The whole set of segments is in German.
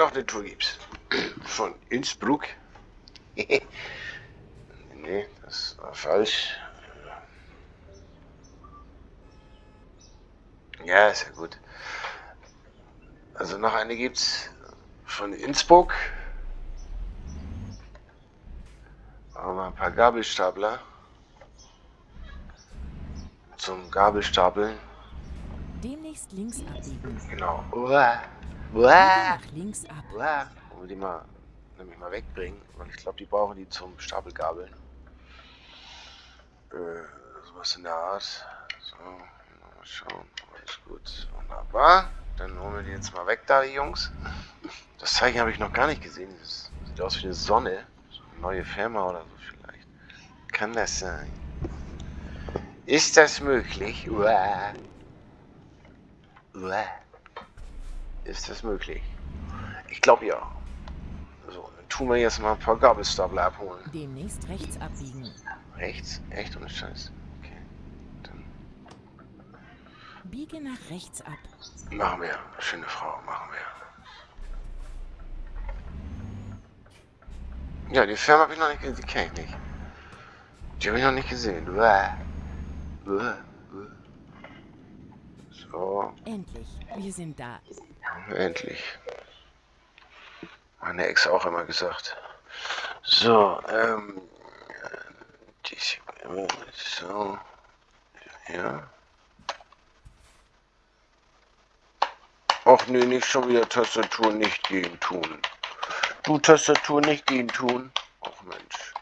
noch eine Tour gibt's. Von Innsbruck. nee, das war falsch. Ja, ist ja gut. Also noch eine gibt's von Innsbruck. Aber ein paar Gabelstapler. Zum Gabelstapeln. Demnächst links abbiegen. Genau. Uah. Uah. links ab. Uah. Wollen wir die mal, nämlich mal wegbringen, weil ich glaube, die brauchen die zum Stapelgabeln. Äh, sowas in der Art. So, mal schauen. Alles gut. Wunderbar. Dann holen wir die jetzt mal weg da, die Jungs. Das Zeichen habe ich noch gar nicht gesehen. Das sieht aus wie eine Sonne. So eine neue Firma oder so vielleicht. Kann das sein? Ist das möglich? Uah. Uah. Ist das möglich? Ich glaube ja. So, dann tun wir jetzt mal ein paar Gabelstapler abholen. Demnächst rechts abbiegen. Rechts? Echt ohne Scheiß. Okay. Dann Biege nach rechts ab. machen wir. Schöne Frau, machen wir. Ja, die Firma habe ich noch nicht gesehen. Die kenne ich nicht. Die habe ich noch nicht gesehen. Uah. Uah. Uah. So, Endlich. Wir sind da. Endlich. Meine Ex auch immer gesagt. So, ähm. So. Ja. Och nee, nicht schon wieder Tastatur nicht gehen tun. Du Tastatur nicht gehen tun. Och Mensch.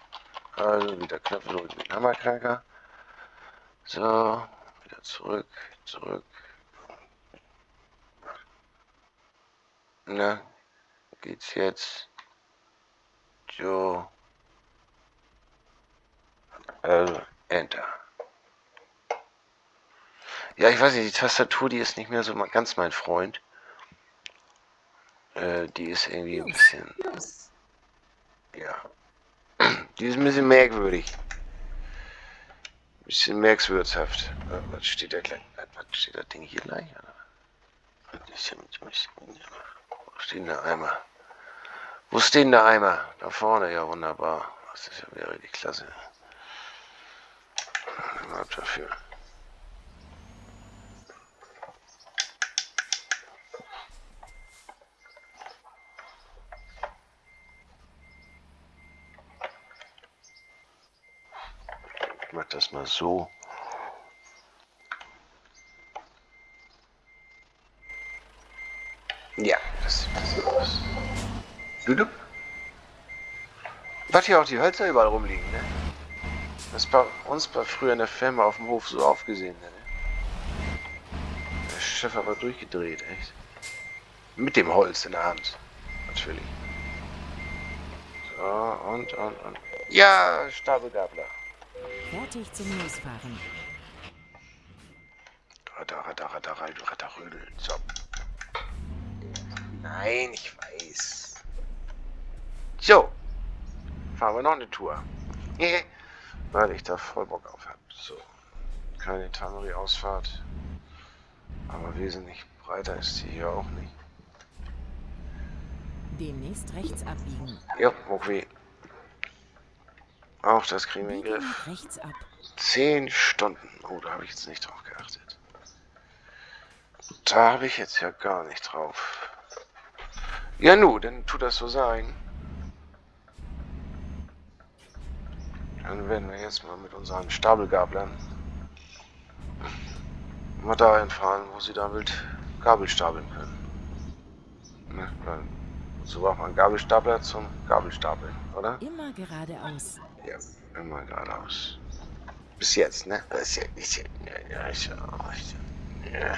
Also wieder Knöpfe drücken mit Hammerknacker. So, wieder zurück, zurück. Na, geht's jetzt? So. Also, Enter. Ja, ich weiß nicht, die Tastatur, die ist nicht mehr so ganz mein Freund. Äh, die ist irgendwie ein bisschen. Ja. Die ist ein bisschen merkwürdig. Ein bisschen merkwürzhaft. Äh, Was steht da gleich? Was steht das Ding hier gleich? Oder? Wo steht denn der Eimer? Wo steht denn der Eimer? Da vorne, ja wunderbar. Das ist ja wieder richtig klasse. Überhaupt dafür. Ich mach das mal so. Ja, das sieht besser aus. Dudup. Was hier auch die Hölzer überall rumliegen, ne? Das ist bei uns bei früher in der Firma auf dem Hof so aufgesehen, ne? Der Chef aber durchgedreht, echt. Mit dem Holz in der Hand. Natürlich. So, und, und, und. Ja, Stapelgabler. Fertig zum Losfahren. Ratter, ratter, ratter, ratter, ratter, rödeln. So. Nein, ich weiß. So. Fahren wir noch eine Tour. Weil ich da voll Bock auf habe. So. Keine Tannery-Ausfahrt. Aber wesentlich breiter ist sie hier auch nicht. Demnächst rechts abbiegen. Ja, okay. Auch das kriegen wir in den Griff. rechts ab. Zehn Stunden. Oh, da habe ich jetzt nicht drauf geachtet. Da habe ich jetzt ja gar nicht drauf. Ja, nu, dann tut das so sein. Dann werden wir jetzt mal mit unseren Stapelgablern mal dahin fahren, wo sie damit Gabel stapeln können. Ne, so braucht man Gabelstapler zum Gabelstapeln, oder? Immer geradeaus. Ja, immer geradeaus. Bis jetzt, ne? Bis jetzt, bis jetzt. Ja, ja, so, so. Ja.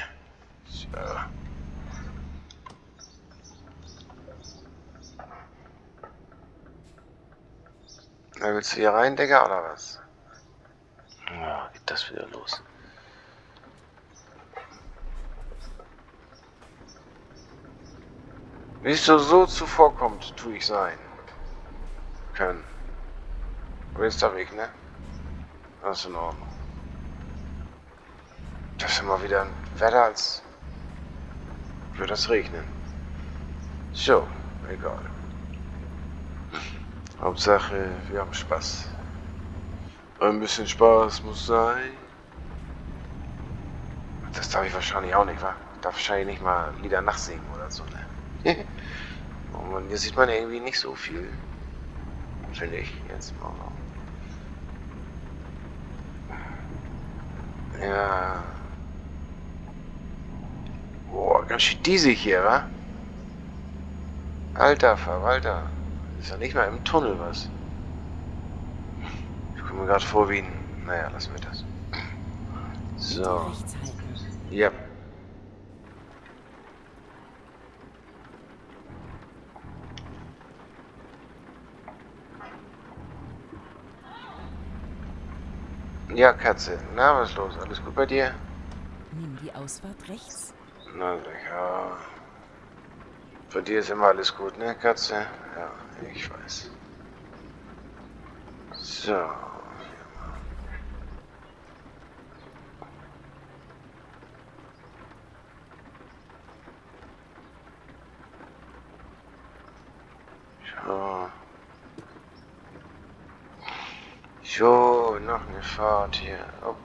Na, willst du hier rein, Digga, oder was? Ja, geht das wieder los. Wie es so, so zuvorkommt, tu ich sein. Können. Willst Weg, ne? Das ist in Ordnung. Das ist immer wieder ein Wetter, als würde es regnen. So, egal. Hauptsache, wir haben Spaß. Ein bisschen Spaß muss sein. Das darf ich wahrscheinlich auch nicht, wa? Ich darf wahrscheinlich nicht mal Lieder nachsingen oder so, ne? oh Mann, hier sieht man irgendwie nicht so viel. Finde ich jetzt mal. Ja. Boah, ganz schön diesig hier, wa? Alter Verwalter. Ist ja nicht mal im Tunnel was. Ich komme mir gerade vor wie ein... Naja, lassen wir das. So. Ja. Ja, Katze. Na, was ist los? Alles gut bei dir? Nimm die Ausfahrt rechts. Na sicher. Bei dir ist immer alles gut, ne, Katze? Ja, ich weiß. So. So. Noch eine Fahrt hier. Op,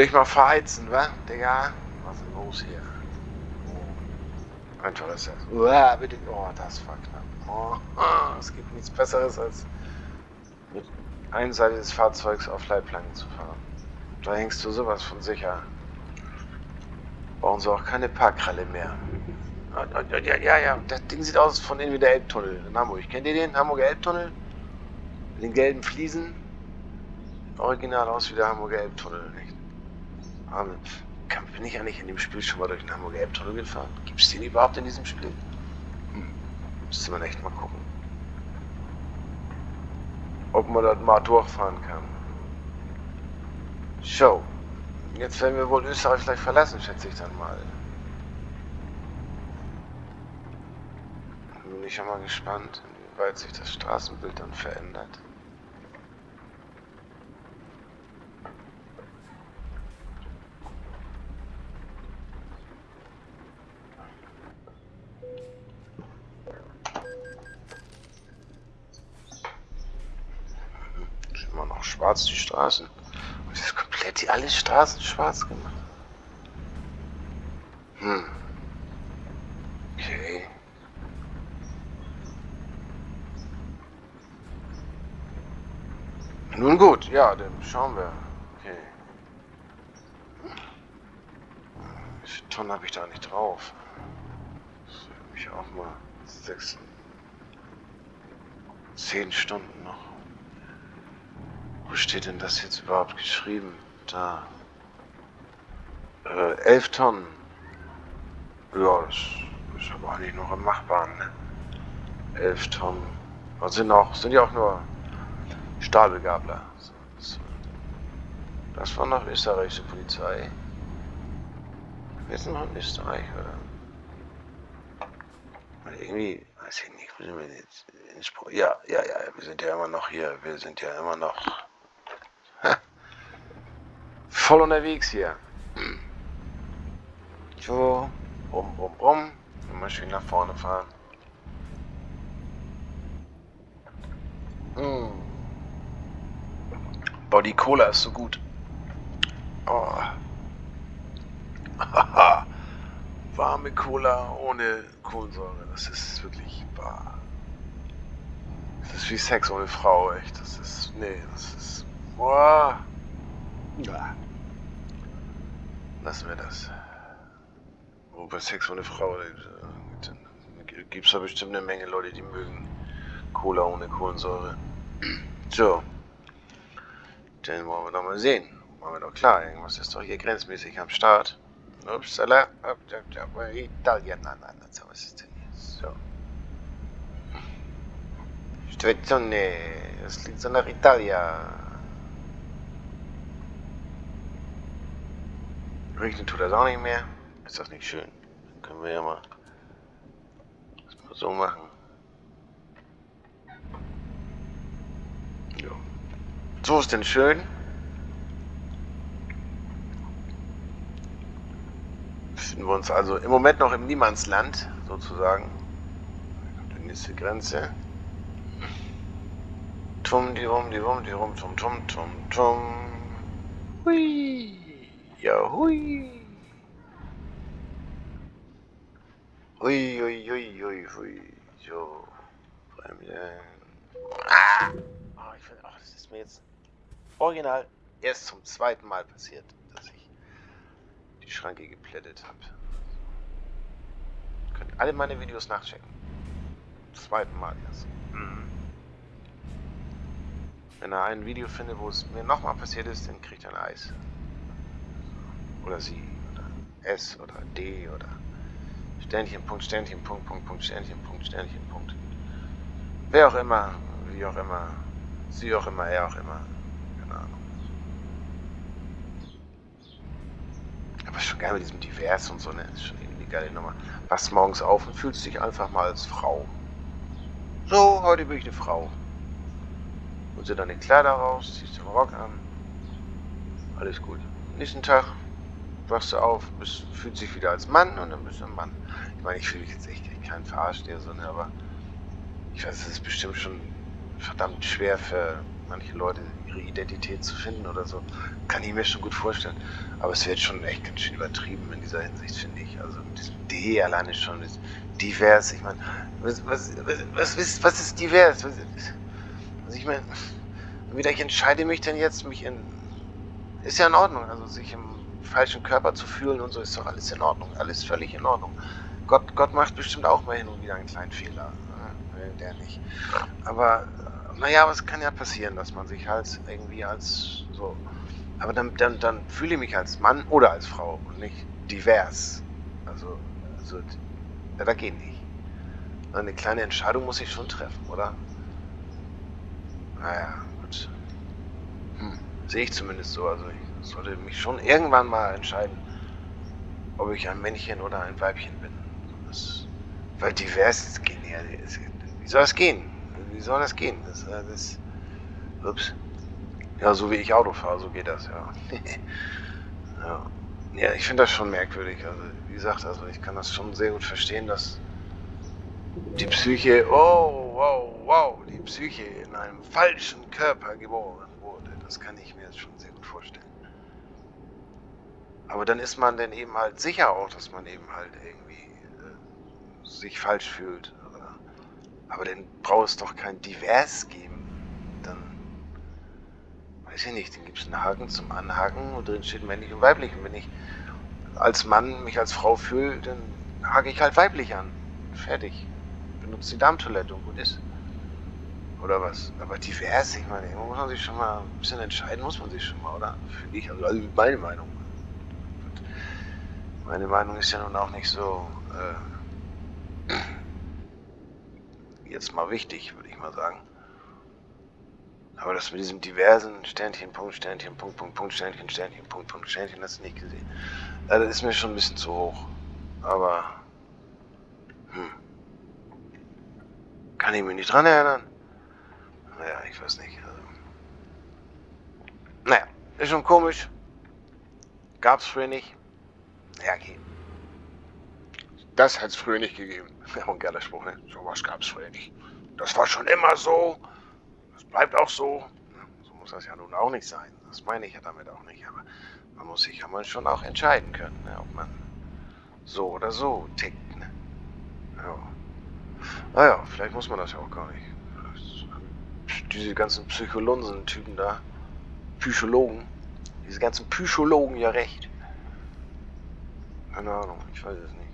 dich mal verheizen, wa, Digga? Was ist los hier? Oh. Einfach ist das. Uah, bitte. Oh, das war knapp. Oh, es gibt nichts Besseres, als mit einer Seite des Fahrzeugs auf Leitplanken zu fahren. Da hängst du sowas von sicher. Brauchen sie auch keine Parkralle mehr. Ah, Ja, ja, ja. Das Ding sieht aus von innen wie der Elbtunnel in Hamburg. Kennt ihr den? Hamburger Elbtunnel? Mit den gelben Fliesen? original aus wie der Hamburger Elbtunnel, nicht? Kann, bin ich eigentlich in dem Spiel schon mal durch den Hamburger Elbtunnel gefahren? Gibt es den überhaupt in diesem Spiel? Hm. Müsste man echt mal gucken. Ob man dort mal durchfahren kann. So. Jetzt werden wir wohl Österreich vielleicht verlassen, schätze ich dann mal. Bin ich schon mal gespannt, inwieweit sich das Straßenbild dann verändert. Ist immer noch schwarz, die Straßen. Und es ist komplett die alle Straßen schwarz gemacht. Hm. Okay. Nun gut, ja, dann schauen wir. Okay. Wie viele Tonnen habe ich da nicht drauf? Das mich auch mal sechs, zehn Stunden noch. Wo steht denn das jetzt überhaupt geschrieben? Da. Äh, elf Tonnen. Ja, das ist aber eigentlich noch im Machbaren, ne? Elf Tonnen. Was sind auch, sind ja auch nur Stahlbegabler. Das war noch österreichische Polizei. Wir sind noch in Österreich, oder? Weil irgendwie, weiß ich nicht, wo sind wir jetzt? Innsbruck? Ja, ja, ja, wir sind ja immer noch hier. Wir sind ja immer noch voll unterwegs hier. So, rum, rum, rum. Immer schön nach vorne fahren. Hm. Boah, die Cola ist so gut. Oh. Warme Cola ohne Kohlensäure. Das ist wirklich wahr. Das ist wie Sex ohne Frau, echt. Das ist. Nee, das ist. Boah. Ja. Lassen wir das. Wo bei Sex ohne Frau gibt es da bestimmt eine Menge Leute, die mögen Cola ohne Kohlensäure. So. Dann wollen wir doch mal sehen. Machen wir doch klar, irgendwas ist doch hier grenzmäßig am Start. Upsala, up, up, up, Italiener, nein, so was ist denn hier? So. Stazione, das liegt so nach Italia. Regnen tut das auch nicht mehr. Ist das nicht schön? Dann können wir ja mal das mal so machen. Ja. So ist denn schön. Befinden wir uns also im Moment noch im Niemandsland, sozusagen. Die nächste Grenze. Tum, die rum, die rum, die rum, tum, tum, tum, tum. Hui. Ja, hui. Hui, hui, hui, hui, hui. So. Bremsen. Ah! Oh, ich finde, oh, das ist mir jetzt original erst zum zweiten Mal passiert, dass ich die Schranke geplättet habe. Könnt alle meine Videos nachchecken. Zum zweiten Mal erst. Mhm. Wenn er ein Video findet, wo es mir nochmal passiert ist, dann kriegt er ein Eis. Oder sie. Oder S oder D oder Sternchen, Punkt, Sternchen, Punkt, Punkt, Punkt, Sternchen, Punkt, Sternchen, Punkt. Wer auch immer, wie auch immer, sie auch immer, er auch immer. Keine Ahnung. Aber schon geil mit diesem Divers und so, ne? Ist schon irgendwie eine geile Nummer. Wachst morgens auf und fühlst dich einfach mal als Frau. So, heute bin ich eine Frau. Holst dir deine Kleider raus, ziehst den Rock an. Alles gut. Nächsten Tag wachst du auf, bist, fühlst dich wieder als Mann und dann bist du ein Mann. Ich meine, ich fühle mich jetzt echt kein Verarscht der so, ne, aber ich weiß, es ist bestimmt schon verdammt schwer für manche Leute, ihre Identität zu finden oder so. Kann ich mir schon gut vorstellen. Aber es wird schon echt ganz schön übertrieben in dieser Hinsicht, finde ich. Also mit diesem D alleine schon ist divers. Ich meine, was, was, was, was, was ist divers? Was, also ich meine, wieder ich entscheide mich denn jetzt, mich in. Ist ja in Ordnung, also sich im falschen Körper zu fühlen und so ist doch alles in Ordnung, alles völlig in Ordnung. Gott, Gott macht bestimmt auch mal hin und wieder einen kleinen Fehler. Ne? Der nicht. Aber naja, es kann ja passieren, dass man sich halt irgendwie als so. Aber dann, dann, dann fühle ich mich als Mann oder als Frau und nicht divers. Also, also ja, da geht nicht. Eine kleine Entscheidung muss ich schon treffen, oder? Naja, gut. Hm, sehe ich zumindest so. Also ich sollte mich schon irgendwann mal entscheiden, ob ich ein Männchen oder ein Weibchen bin. Das, weil divers ist genial. Wie soll das gehen? Wie soll das gehen? Das, äh, das, ups. Ja, so wie ich Auto fahre, so geht das, ja. ja. ja. ich finde das schon merkwürdig. Also, wie gesagt, also ich kann das schon sehr gut verstehen, dass die Psyche, oh, wow, wow, die Psyche in einem falschen Körper geboren wurde. Das kann ich mir schon sehr gut vorstellen. Aber dann ist man dann eben halt sicher auch, dass man eben halt irgendwie äh, sich falsch fühlt. Oder? Aber dann braucht es doch kein Divers geben. Dann, weiß ich nicht, dann gibt es einen Haken zum Anhaken und drin steht männlich und weiblich. Und wenn ich als Mann mich als Frau fühle, dann hake ich halt weiblich an. Fertig benutzt die Darmtoilette und gut ist. Oder was? Aber divers, ich meine, muss man sich schon mal ein bisschen entscheiden, muss man sich schon mal, oder? Finde ich, also, also meine Meinung. Meine Meinung ist ja nun auch nicht so, äh, jetzt mal wichtig, würde ich mal sagen. Aber das mit diesem diversen Sternchen, Punkt, Sternchen, Punkt, Punkt, Punkt, Sternchen, Sternchen, Punkt, Punkt, Sternchen, das nicht gesehen. Ja, das ist mir schon ein bisschen zu hoch. Aber, hm. Kann ich mich nicht dran erinnern? Naja, ich weiß nicht. Also. Naja, ist schon komisch. Gab's früher nicht. Okay. Das hat es früher nicht gegeben. Ja, ein geiler Spruch, ne? Sowas gab's früher nicht. Das war schon immer so. Das bleibt auch so. So muss das ja nun auch nicht sein. Das meine ich ja damit auch nicht. Aber man muss sich ja mal schon auch entscheiden können, ne? ob man so oder so tickt. Ne? Ja. Naja, vielleicht muss man das ja auch gar nicht. Diese ganzen Psycholonsen-Typen da, Psychologen, diese ganzen Psychologen ja recht. Keine Ahnung, ich weiß es nicht.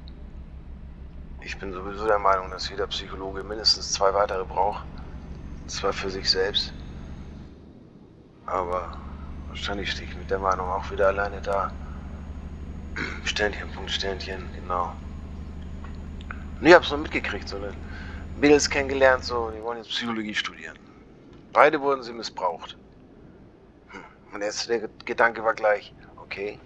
Ich bin sowieso der Meinung, dass jeder Psychologe mindestens zwei weitere braucht. Zwar für sich selbst. Aber wahrscheinlich stehe ich mit der Meinung auch wieder alleine da. Sternchen, Punkt, Sternchen, genau. Und ich hab's noch mitgekriegt, so eine Mädels kennengelernt, so, die wollen jetzt Psychologie studieren. Beide wurden sie missbraucht. Hm. Mein erster Gedanke war gleich, okay,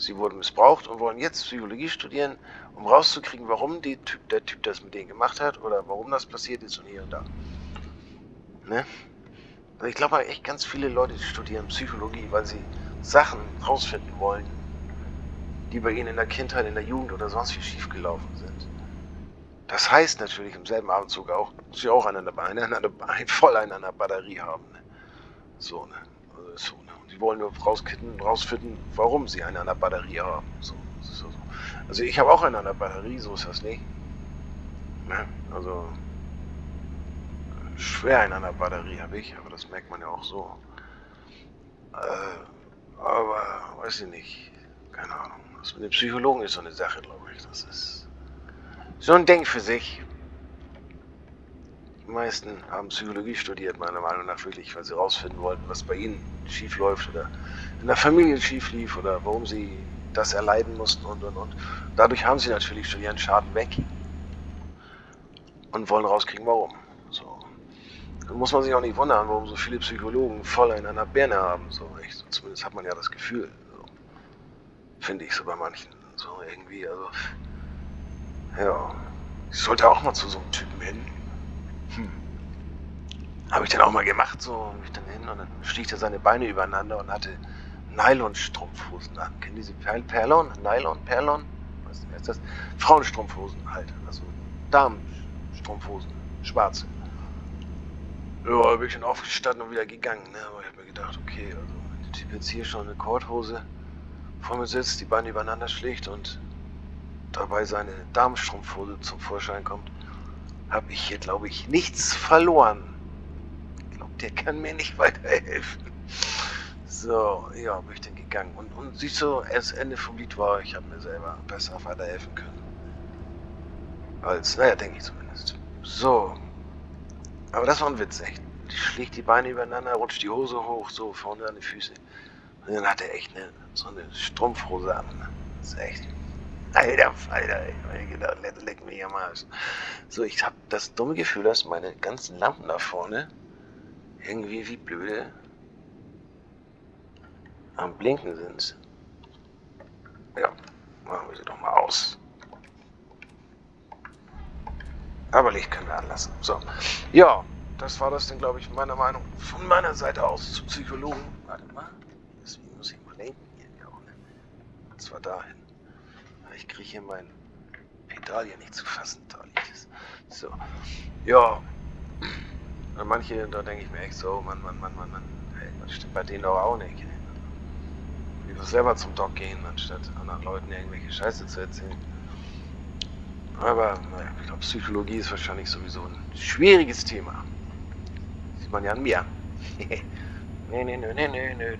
Sie wurden missbraucht und wollen jetzt Psychologie studieren, um rauszukriegen, warum typ, der Typ das mit denen gemacht hat oder warum das passiert ist und hier und da. Ne? Also ich glaube echt ganz viele Leute studieren Psychologie, weil sie Sachen rausfinden wollen, die bei ihnen in der Kindheit, in der Jugend oder sonst wie schiefgelaufen sind. Das heißt natürlich im selben Abendzug auch, dass sie auch eine, eine, eine, voll an einer Batterie haben. Ne? So, ne? Also so, ne? Wollen nur rausfinden, warum sie eine an der Batterie haben. So, so, so. Also ich habe auch eine an der Batterie, so ist das nicht. Ne? Also schwer in einer Batterie habe ich, aber das merkt man ja auch so. Äh, aber weiß ich nicht. Keine Ahnung. Das mit dem Psychologen ist so eine Sache, glaube ich. Das ist so ein Ding für sich. Die meisten haben Psychologie studiert, meiner Meinung nach wirklich, weil sie rausfinden wollten, was bei ihnen schief läuft oder in der Familie schief lief oder warum sie das erleiden mussten und und und. Dadurch haben sie natürlich schon ihren Schaden weg und wollen rauskriegen, warum. So. Dann muss man sich auch nicht wundern, warum so viele Psychologen voll in einer Birne haben. So, echt. Zumindest hat man ja das Gefühl. So. Finde ich so bei manchen. So irgendwie, also. Ja. Ich sollte auch mal zu so einem Typen hin. Hm. Habe ich dann auch mal gemacht, so mich dann hin und dann er seine Beine übereinander und hatte Nylon-Strumpfhosen an. Kennen diese per Perlon? Nylon? Perlon? Was ist das? Frauenstrumpfhosen halt. Also Damenstrumpfhosen. Schwarze. Ja, bin ich dann aufgestanden und wieder gegangen. Ne? Aber ich habe mir gedacht, okay, also wenn der Typ jetzt hier schon eine Korthose vor mir sitzt, die Beine übereinander schlägt und dabei seine Damenstrumpfhose zum Vorschein kommt, habe ich hier, glaube ich, nichts verloren. Ich glaube, der kann mir nicht weiterhelfen. So, ja, bin ich dann gegangen. Und, und siehst du, das Ende vom Lied war, ich habe mir selber besser weiterhelfen können. Als, naja, denke ich zumindest. So, aber das war ein Witz, echt. Die schlägt die Beine übereinander, rutscht die Hose hoch, so vorne an die Füße. Und dann hat er echt eine, so eine Strumpfhose an. Das ist echt. Alter Falter, ey. Ich gedacht, leck, mich am Arsch. So, ich habe das dumme Gefühl, dass meine ganzen Lampen da vorne irgendwie wie blöde am Blinken sind. Ja, machen wir sie doch mal aus. Aber Licht können wir anlassen. So. Ja, das war das dann, glaube ich, meiner Meinung von meiner Seite aus zu Psychologen. Warte mal. Deswegen muss ich mal lenken hier. Ne? Und zwar dahin. Ich kriege hier mein Pedal hier nicht zu fassen. Da liegt es. So. Ja. Und manche, da denke ich mir echt so, Mann, Mann, Mann, Mann, Mann. Hey, das stimmt bei denen doch auch nicht. Lieber selber zum Doc gehen, anstatt anderen Leuten irgendwelche Scheiße zu erzählen. Aber naja, ich glaube, Psychologie ist wahrscheinlich sowieso ein schwieriges Thema. Sieht man ja an mir. nee, nee, nee, nee, nee, nee.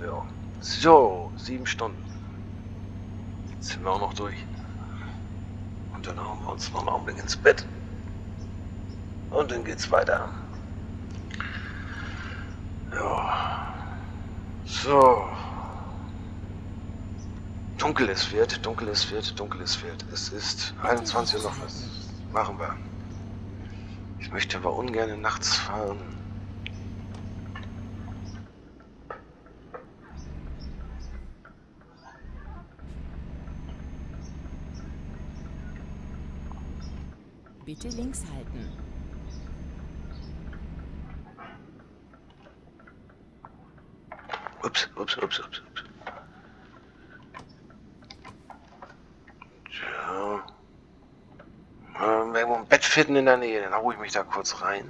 Ja. So, sieben Stunden. Sind wir auch noch durch. Und dann hauen wir uns noch einen Augenblick ins Bett. Und dann geht's weiter. Ja. So dunkel es wird, dunkel es wird, dunkel es wird. Es ist 21 Uhr noch was. Machen wir. Ich möchte aber ungern nachts fahren. Bitte links halten. Ups, ups, ups, ups, ups. irgendwo ein Bett finden in der Nähe, dann hau ich mich da kurz rein.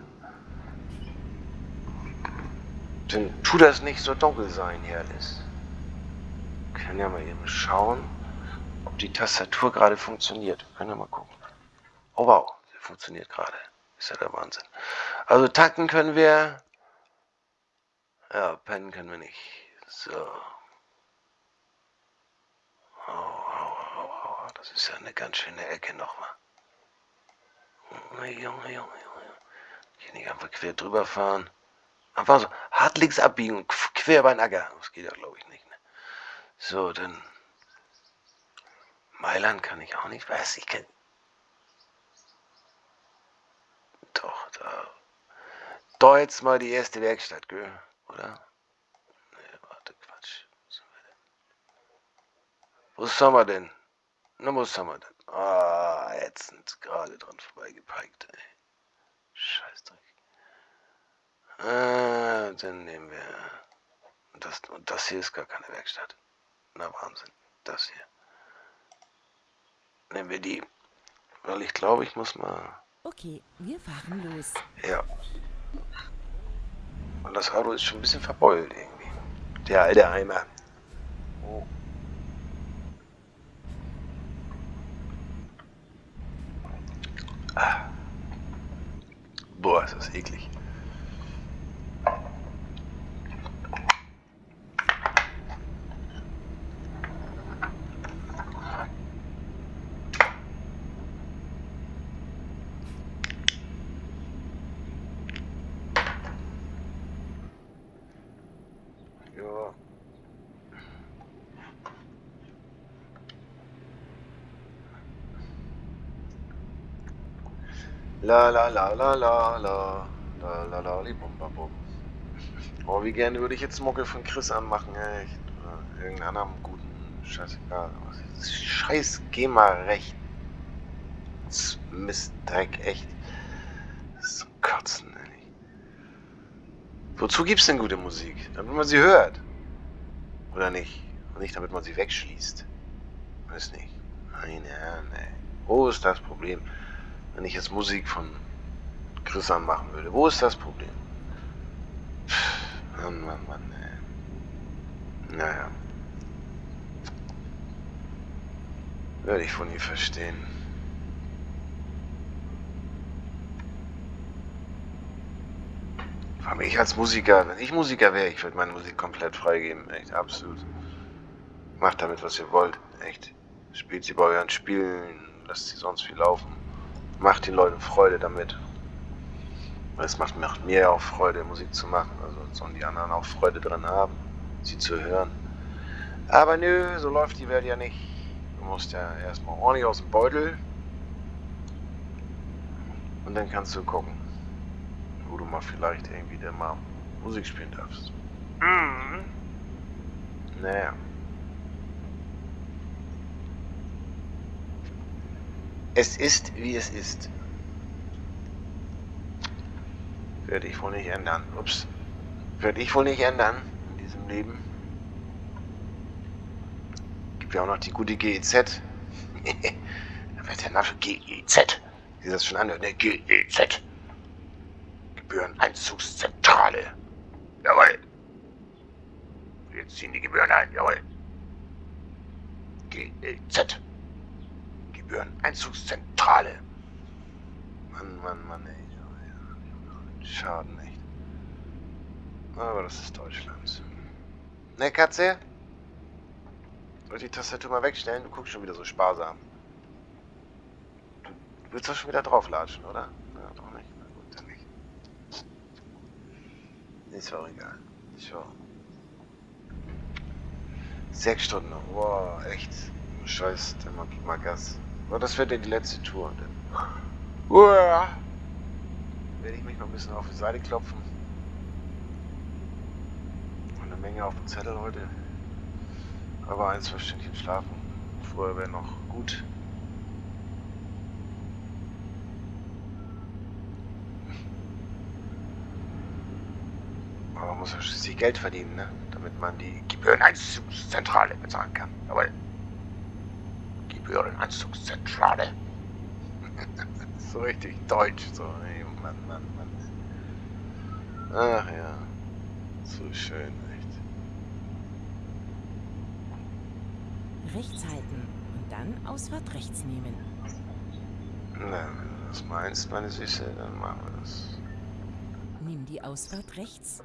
Dann tut das nicht so dunkel sein hier alles. Können ja mal eben schauen, ob die Tastatur gerade funktioniert. Können wir mal gucken. Oh wow, funktioniert gerade. Ist ja der Wahnsinn. Also takten können wir. Ja, pennen können wir nicht. So. Oh, oh, oh, oh. Das ist ja eine ganz schöne Ecke nochmal. Junge, Junge, Junge, Junge. Hier nicht einfach quer drüber fahren. Einfach so hart links abbiegen und quer den Acker. Das geht ja, glaube ich, nicht. Ne? So, dann. Mailand kann ich auch nicht. Weiß ich, kann. Doch, da. Da jetzt mal die erste Werkstatt, gell? Oder? Nee, warte, Quatsch. So. Wo sind wir denn? Na, wo sind wir denn? Ah, ätzend. Gerade dran vorbeigepeikt, ey. Scheißdreck. Ah, dann nehmen wir... Das, und das hier ist gar keine Werkstatt. Na, Wahnsinn. Das hier. Nehmen wir die. Weil ich glaube, ich muss mal... Okay, wir fahren los. Ja. Und das Auto ist schon ein bisschen verbeult irgendwie. Der alte Eimer. Oh. Ah. Boah, ist das eklig. La la la la la la. La la la li bum bam bum. Oh, wie gerne würde ich jetzt Mucke von Chris anmachen, echt. Oder äh, irgendeinen anderen guten. Scheißegal. Scheiß geh mal recht. Mistdreck, echt. Das ist zum Kotzen, ehrlich. Wozu gibt's denn gute Musik? Damit man sie hört. Oder nicht? Und nicht, damit man sie wegschließt. Weiß nicht. Nein, ja, nein. Wo ist das Problem? Wenn ich jetzt Musik von Chris anmachen würde. Wo ist das Problem? Mann, Mann, Mann, ey. Naja. Werde ich von ihr verstehen. Allem ich als Musiker, wenn ich Musiker wäre, ich würde meine Musik komplett freigeben. Echt, absolut. Macht damit, was ihr wollt. Echt. Spielt sie bei euren Spielen, lasst sie sonst viel laufen. Macht den Leuten Freude damit. Es macht, macht mir ja auch Freude, Musik zu machen. Also sollen die anderen auch Freude dran haben, sie zu hören. Aber nö, so läuft die Welt ja nicht. Du musst ja erstmal ordentlich aus dem Beutel. Und dann kannst du gucken, wo du mal vielleicht irgendwie dann mal Musik spielen darfst. Mhm. Naja. Es ist, wie es ist. Werde ich wohl nicht ändern. Ups. Werde ich wohl nicht ändern in diesem Leben. Gibt ja auch noch die gute GEZ. wird der Name GEZ. Wie das schon anhört, ne? GEZ. Gebühreneinzugszentrale. Jawohl. Jetzt ziehen die Gebühren ein. Jawohl. GEZ. Gebühreneinzugszentrale. Mann, Mann, Mann, ey. Schaden echt. Aber das ist Deutschland. Ne, Katze? Soll die Tastatur mal wegstellen? Du guckst schon wieder so sparsam. Du willst doch schon wieder drauflatschen, oder? Ja, doch nicht. Na gut, dann nicht. Ist auch egal. So. Sechs Stunden. Wow, echt. Scheiß, der macht mal Gas. Aber das wird ja die letzte Tour. Uah werde ich mich mal ein bisschen auf die Seite klopfen. Und eine Menge auf dem Zettel heute. Aber ein, zwei Stündchen schlafen. Vorher wäre noch gut. Aber man muss ja schließlich Geld verdienen, ne? damit man die Gebühreneinzugszentrale bezahlen kann. Jawohl. Gebühreneinzugszentrale. so richtig deutsch, so. Ey. Mann, Mann, Mann. Ach ja. So schön, echt. Rechts halten und dann Ausfahrt rechts nehmen. Na, wenn du das meinst, meine Süße, dann machen wir das. Nimm die Ausfahrt rechts.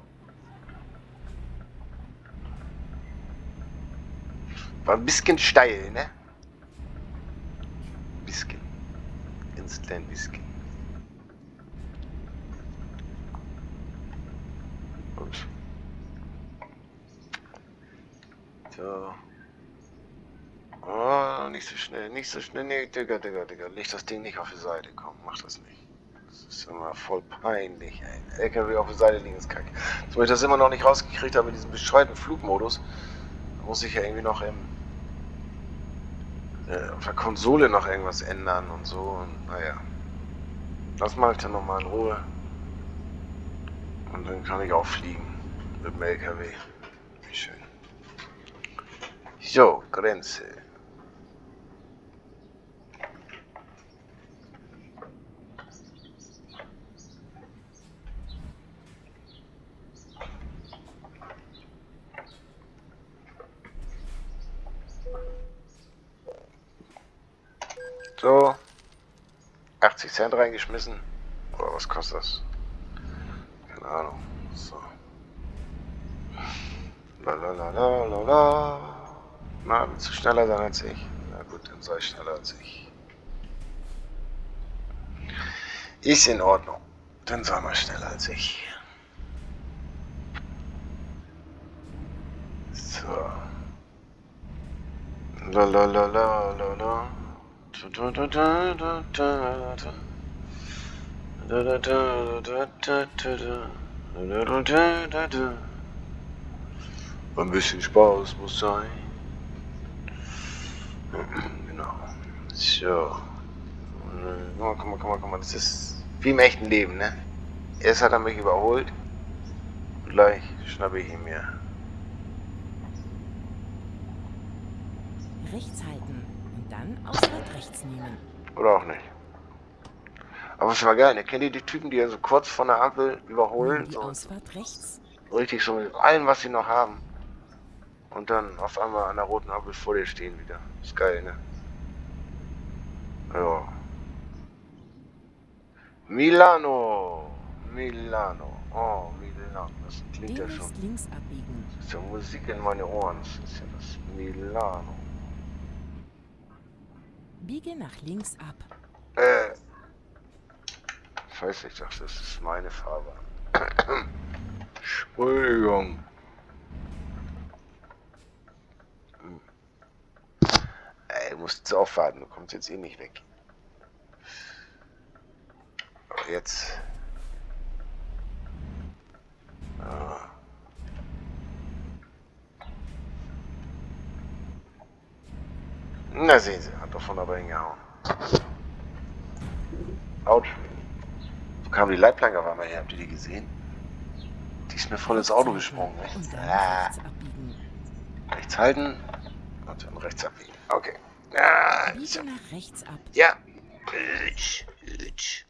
War ein bisschen steil, ne? Ganz klein bisschen. Gut. So. Oh, nicht so schnell, nicht so schnell. Nee, Digga, Digga, Digga. Leg das Ding nicht auf die Seite. Komm, mach das nicht. Das ist immer voll peinlich, ey. LKW auf der Seite liegen ist kacke. So, ich das immer noch nicht rausgekriegt habe, diesen bescheuerten Flugmodus, muss ich ja irgendwie noch im äh, auf der Konsole noch irgendwas ändern und so. Und naja. Das mache ich dann nochmal in Ruhe. Und dann kann ich auch fliegen. Mit dem LKW. Wie schön. So, Grenze. So. 80 Cent reingeschmissen. Oder was kostet das? Keine Ahnung. So. Lalalala. Na, willst du schneller sein als ich? Na gut, dann sei schneller als ich. Ist in Ordnung. Dann sei mal schneller als ich. So. Lalalala. Ein bisschen Spaß muss sein. Genau. So. Guck mal, guck mal, guck mal, guck mal. Das ist wie im echten Leben, ne? Erst hat er mich überholt. Und gleich schnappe ich ihn mir. Rechts halten und dann Ausfahrt rechts nehmen. Oder auch nicht. Aber es war geil, ne? Kennt ihr die Typen, die ja so kurz von der Ampel überholen? Die So Ausfahrt rechts. richtig so mit allem, was sie noch haben. Und dann auf einmal an der roten Ampel vor dir stehen wieder. Ist geil, ne? Ja. Milano. Milano. Oh, Milano. Das klingt ja schon. Links abbiegen. Das ist ja Musik in meine Ohren. Das ist ja das Milano. Biege nach links ab. Äh. Ich dachte, das ist meine Farbe. Entschuldigung. Hm. Ey, musst jetzt aufwarten, du kommst jetzt eh nicht weg. Aber jetzt. Ah. Na sehen Sie, hat doch von aber hingehauen. Autsch. Kam die Leitplanke auf einmal her? Habt ihr die gesehen? Die ist mir voll ins Auto gesprungen. Dann Ah, rechts rechts halten und dann rechts abbiegen. Okay. Ah, so. Rechts. Ja. Hütsch, hütsch.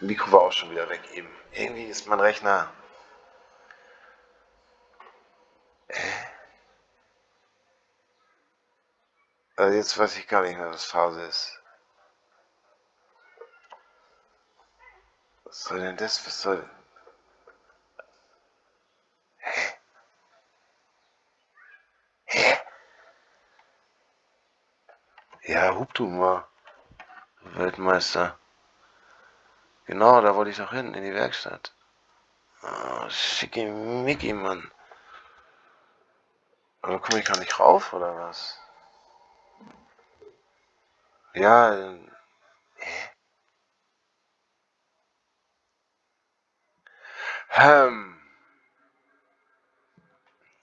Mikro war auch schon wieder weg eben. Irgendwie ist mein Rechner. Also jetzt weiß ich gar nicht mehr, was Phase ist. Was soll denn das? Was soll. Ja, hub du mal. Weltmeister. Genau, da wollte ich doch hin, in die Werkstatt. Oh, schicke Mickey, Mann. Aber komme ich gar nicht rauf, oder was? Ja, hä? Ähm.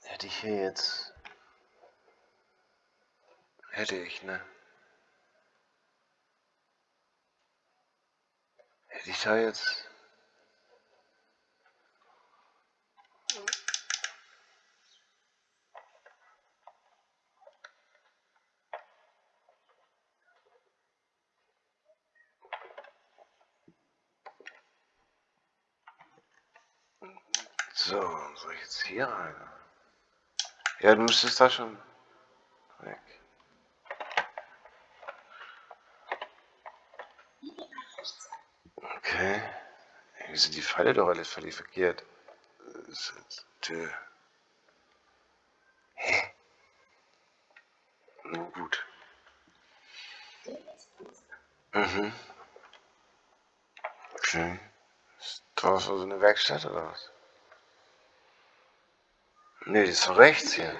Hätte ich hier jetzt... Hätte ich, ne? Ich da jetzt... So, soll ich jetzt hier rein? Ja, du müsstest da schon weg. Okay. Irgendwie sind die Pfeile doch alle völlig verkehrt. Ist jetzt, äh, Hä? Na gut. Mhm. Okay. War das so eine Werkstatt oder was? Nee, die ist doch rechts hier.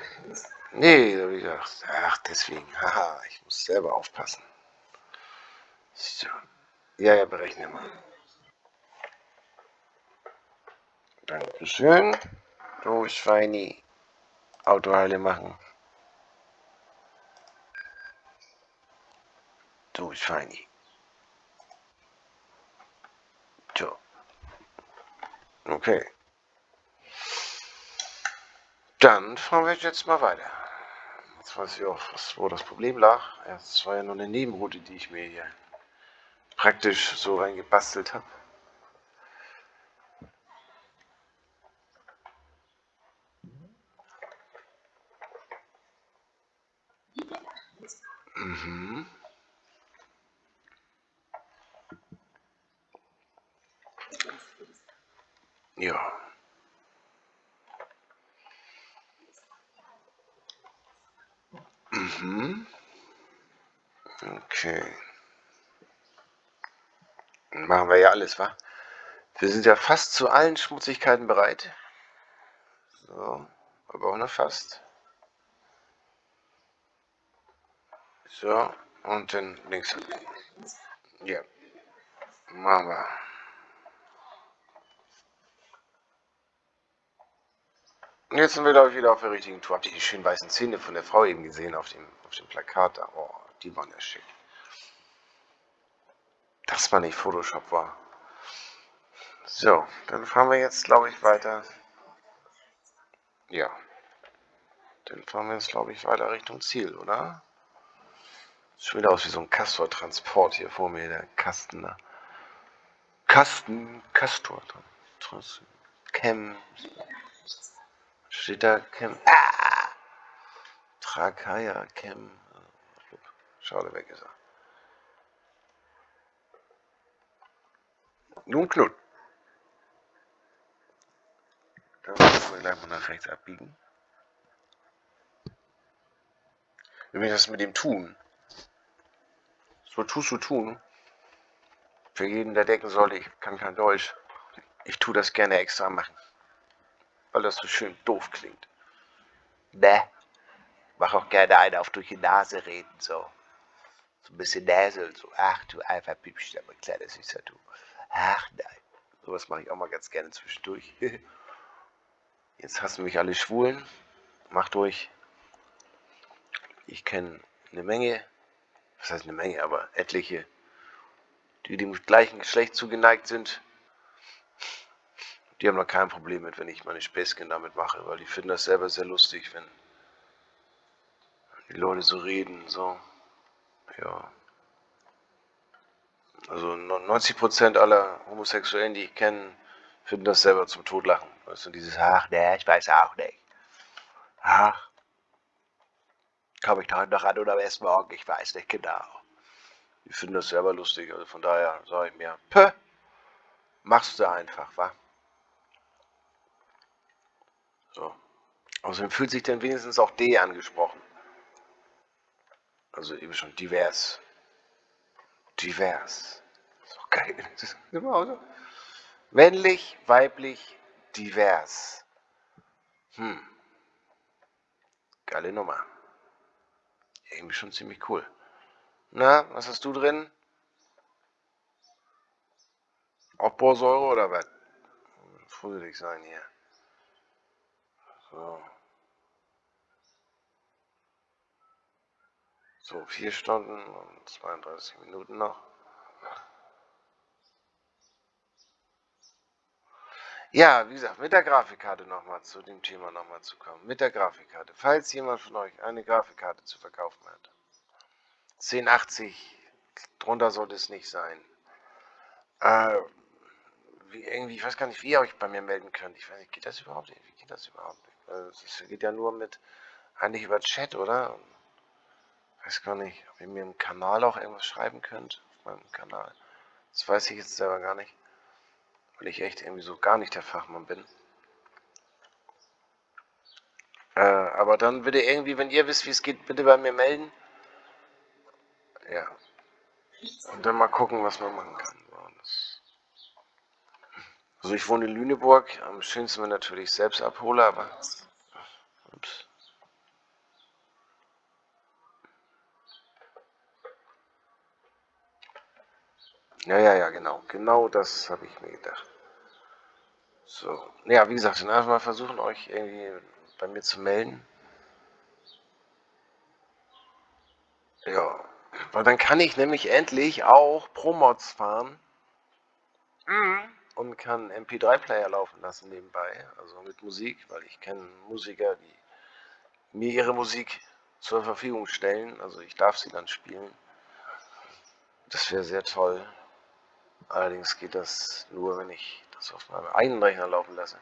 Nee, da hab ich gedacht, ach, deswegen, haha, ich muss selber aufpassen. So. Ja, ja, berechne mal. Dankeschön. Du Schweini. Autoheile machen. Du Schweini. So. Okay. Dann fahren wir jetzt mal weiter. Jetzt weiß ich auch, was, wo das Problem lag. Es war ja nur eine Nebenroute, die ich mir hier praktisch so reingebastelt habe. Mhm. Ja. Mhm. Okay. Machen wir ja alles, wa? Wir sind ja fast zu allen Schmutzigkeiten bereit. So, aber auch noch fast. So, und dann links. Ja. Machen wir. Jetzt sind wir, glaube ich, wieder auf der richtigen Tour. Habt ihr die schönen weißen Zähne von der Frau eben gesehen auf dem, auf dem Plakat? Oh, die waren ja schick. Dass man nicht Photoshop war. So, dann fahren wir jetzt, glaube ich, weiter. Ja. Dann fahren wir jetzt, glaube ich, weiter Richtung Ziel, oder? Sieht wieder aus wie so ein Castor-Transport hier vor mir, der Kasten da. Kasten, Castor. Chem. Steht da Chem. Ah! Trakaya Chem. Schade, weg ist er. Nun Knut. Dann müssen wir gleich mal nach rechts abbiegen. Übrigens das mit dem Tun. So tust du tun. Für jeden, der denken sollte, ich kann kein Deutsch. Ich tue das gerne extra machen. Weil das so schön doof klingt. Ne? Mach auch gerne einen auf durch die Nase reden, so. So ein bisschen Näsel, so. Ach du einfach aber kleiner süßer du. Ach nein. Sowas mache ich auch mal ganz gerne zwischendurch. Jetzt hassen mich alle Schwulen. Macht durch. Ich kenne eine Menge was heißt eine Menge, aber etliche, die dem gleichen Geschlecht zugeneigt sind, die haben da kein Problem mit, wenn ich meine Späßchen damit mache, weil die finden das selber sehr lustig, wenn die Leute so reden, so, ja. Also 90% aller Homosexuellen, die ich kenne, finden das selber zum Todlachen. Weißt du, dieses, ach, ne, ich weiß auch nicht. Ach, Komme ich heute noch an oder erst morgen? Ich weiß nicht genau. Die finden das selber lustig. Also von daher sage ich mir, Pö, machst du einfach, wa? So. Außerdem fühlt sich dann wenigstens auch D angesprochen. Also eben schon divers. Divers. doch geil. Das ist so. Männlich, weiblich, divers. Hm. Geile Nummer irgendwie schon ziemlich cool. Na, was hast du drin? Aufbausäure oder was? Fusselig sein hier. So. So, vier Stunden und 32 Minuten noch. Ja, wie gesagt, mit der Grafikkarte nochmal zu dem Thema nochmal zu kommen. Mit der Grafikkarte. Falls jemand von euch eine Grafikkarte zu verkaufen hat. 1080, drunter sollte es nicht sein. Äh, wie, irgendwie, ich weiß gar nicht, wie ihr euch bei mir melden könnt. Ich weiß nicht, geht das überhaupt nicht? Wie geht das überhaupt nicht? Also, das geht ja nur mit, eigentlich über Chat, oder? Weiß gar nicht, ob ihr mir im Kanal auch irgendwas schreiben könnt. Auf meinem Kanal. Das weiß ich jetzt selber gar nicht weil ich echt irgendwie so gar nicht der Fachmann bin. Äh, aber dann bitte irgendwie, wenn ihr wisst, wie es geht, bitte bei mir melden. Ja. Und dann mal gucken, was man machen kann. Also ich wohne in Lüneburg, am schönsten wenn natürlich selbst abhole, aber... Ja, ja, ja, genau. Genau das habe ich mir gedacht. So. Ja, wie gesagt, dann einfach mal versuchen, euch irgendwie bei mir zu melden. Ja, weil dann kann ich nämlich endlich auch Pro-Mods fahren. Mhm. Und kann MP3-Player laufen lassen nebenbei, also mit Musik, weil ich kenne Musiker, die mir ihre Musik zur Verfügung stellen. Also ich darf sie dann spielen. Das wäre sehr toll. Allerdings geht das nur, wenn ich das auf meinem eigenen Rechner laufen lasse.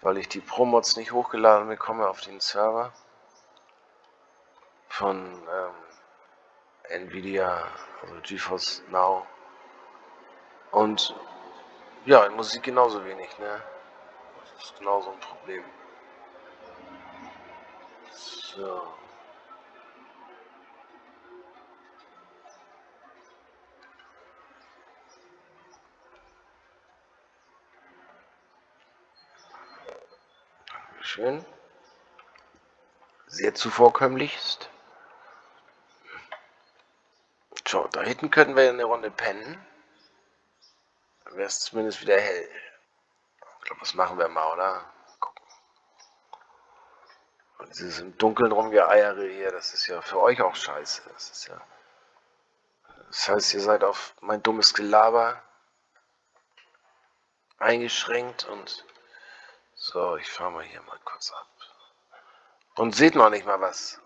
Weil ich die Pro-Mods nicht hochgeladen bekomme auf den Server von ähm, Nvidia, also GeForce Now. Und ja, in Musik genauso wenig, ne? Das ist genauso ein Problem. So. Dankeschön. Sehr zuvorkömmlichst. So, da hinten könnten wir eine Runde pennen. Dann wäre es zumindest wieder hell. Ich glaube, das machen wir mal, oder? Gucken. Und dieses im Dunkeln rumgeeiere hier, das ist ja für euch auch scheiße. Das ist ja. Das heißt, ihr seid auf mein dummes Gelaber eingeschränkt und so, ich fahre mal hier mal kurz ab. Und seht noch nicht mal was.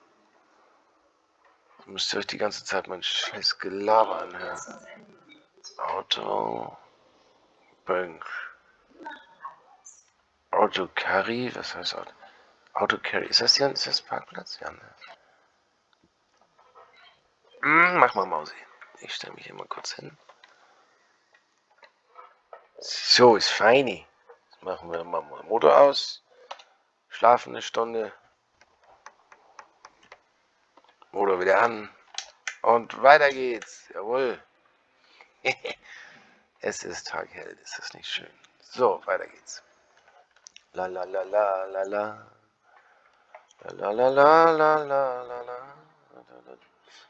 Müsst ihr euch die ganze Zeit mein scheiß Gelaber anhören. Auto. Bank. Auto Carry, was heißt Auto? Auto Carry. Ist das hier ist das Parkplatz? Ja, ne? Hm, mach mal Mausi. Ich stelle mich hier mal kurz hin. So, ist feini. Machen wir mal Motor aus. Schlafen eine Stunde. Motor wieder an. Und weiter geht's. Jawohl. es ist taghell. Ist das nicht schön? So, weiter geht's. La la la la la la. La la la la la la la.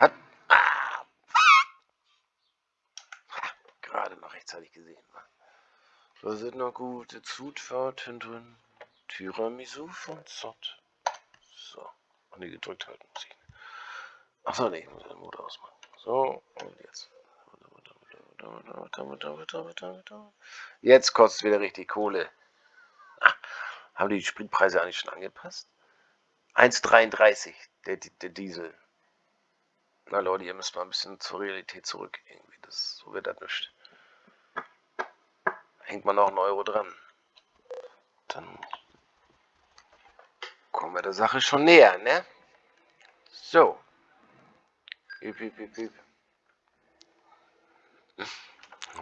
Hat. Ah. Gerade noch rechtzeitig gesehen. Da sind noch gute Zutaten drin. Tiramisu von Zott. So. Und die gedrückt halten muss ich. Achso, nee, ich muss den Motor ausmachen. So, und jetzt. Jetzt kostet wieder richtig Kohle. Ach, haben die Spritpreise eigentlich schon angepasst? 1,33 der, der Diesel. Na Leute, ihr müsst mal ein bisschen zur Realität zurück. Irgendwie. Das, so wird das nicht. Hängt man noch einen Euro dran. Dann kommen wir der Sache schon näher, ne? So. Üb, üb, üb, üb.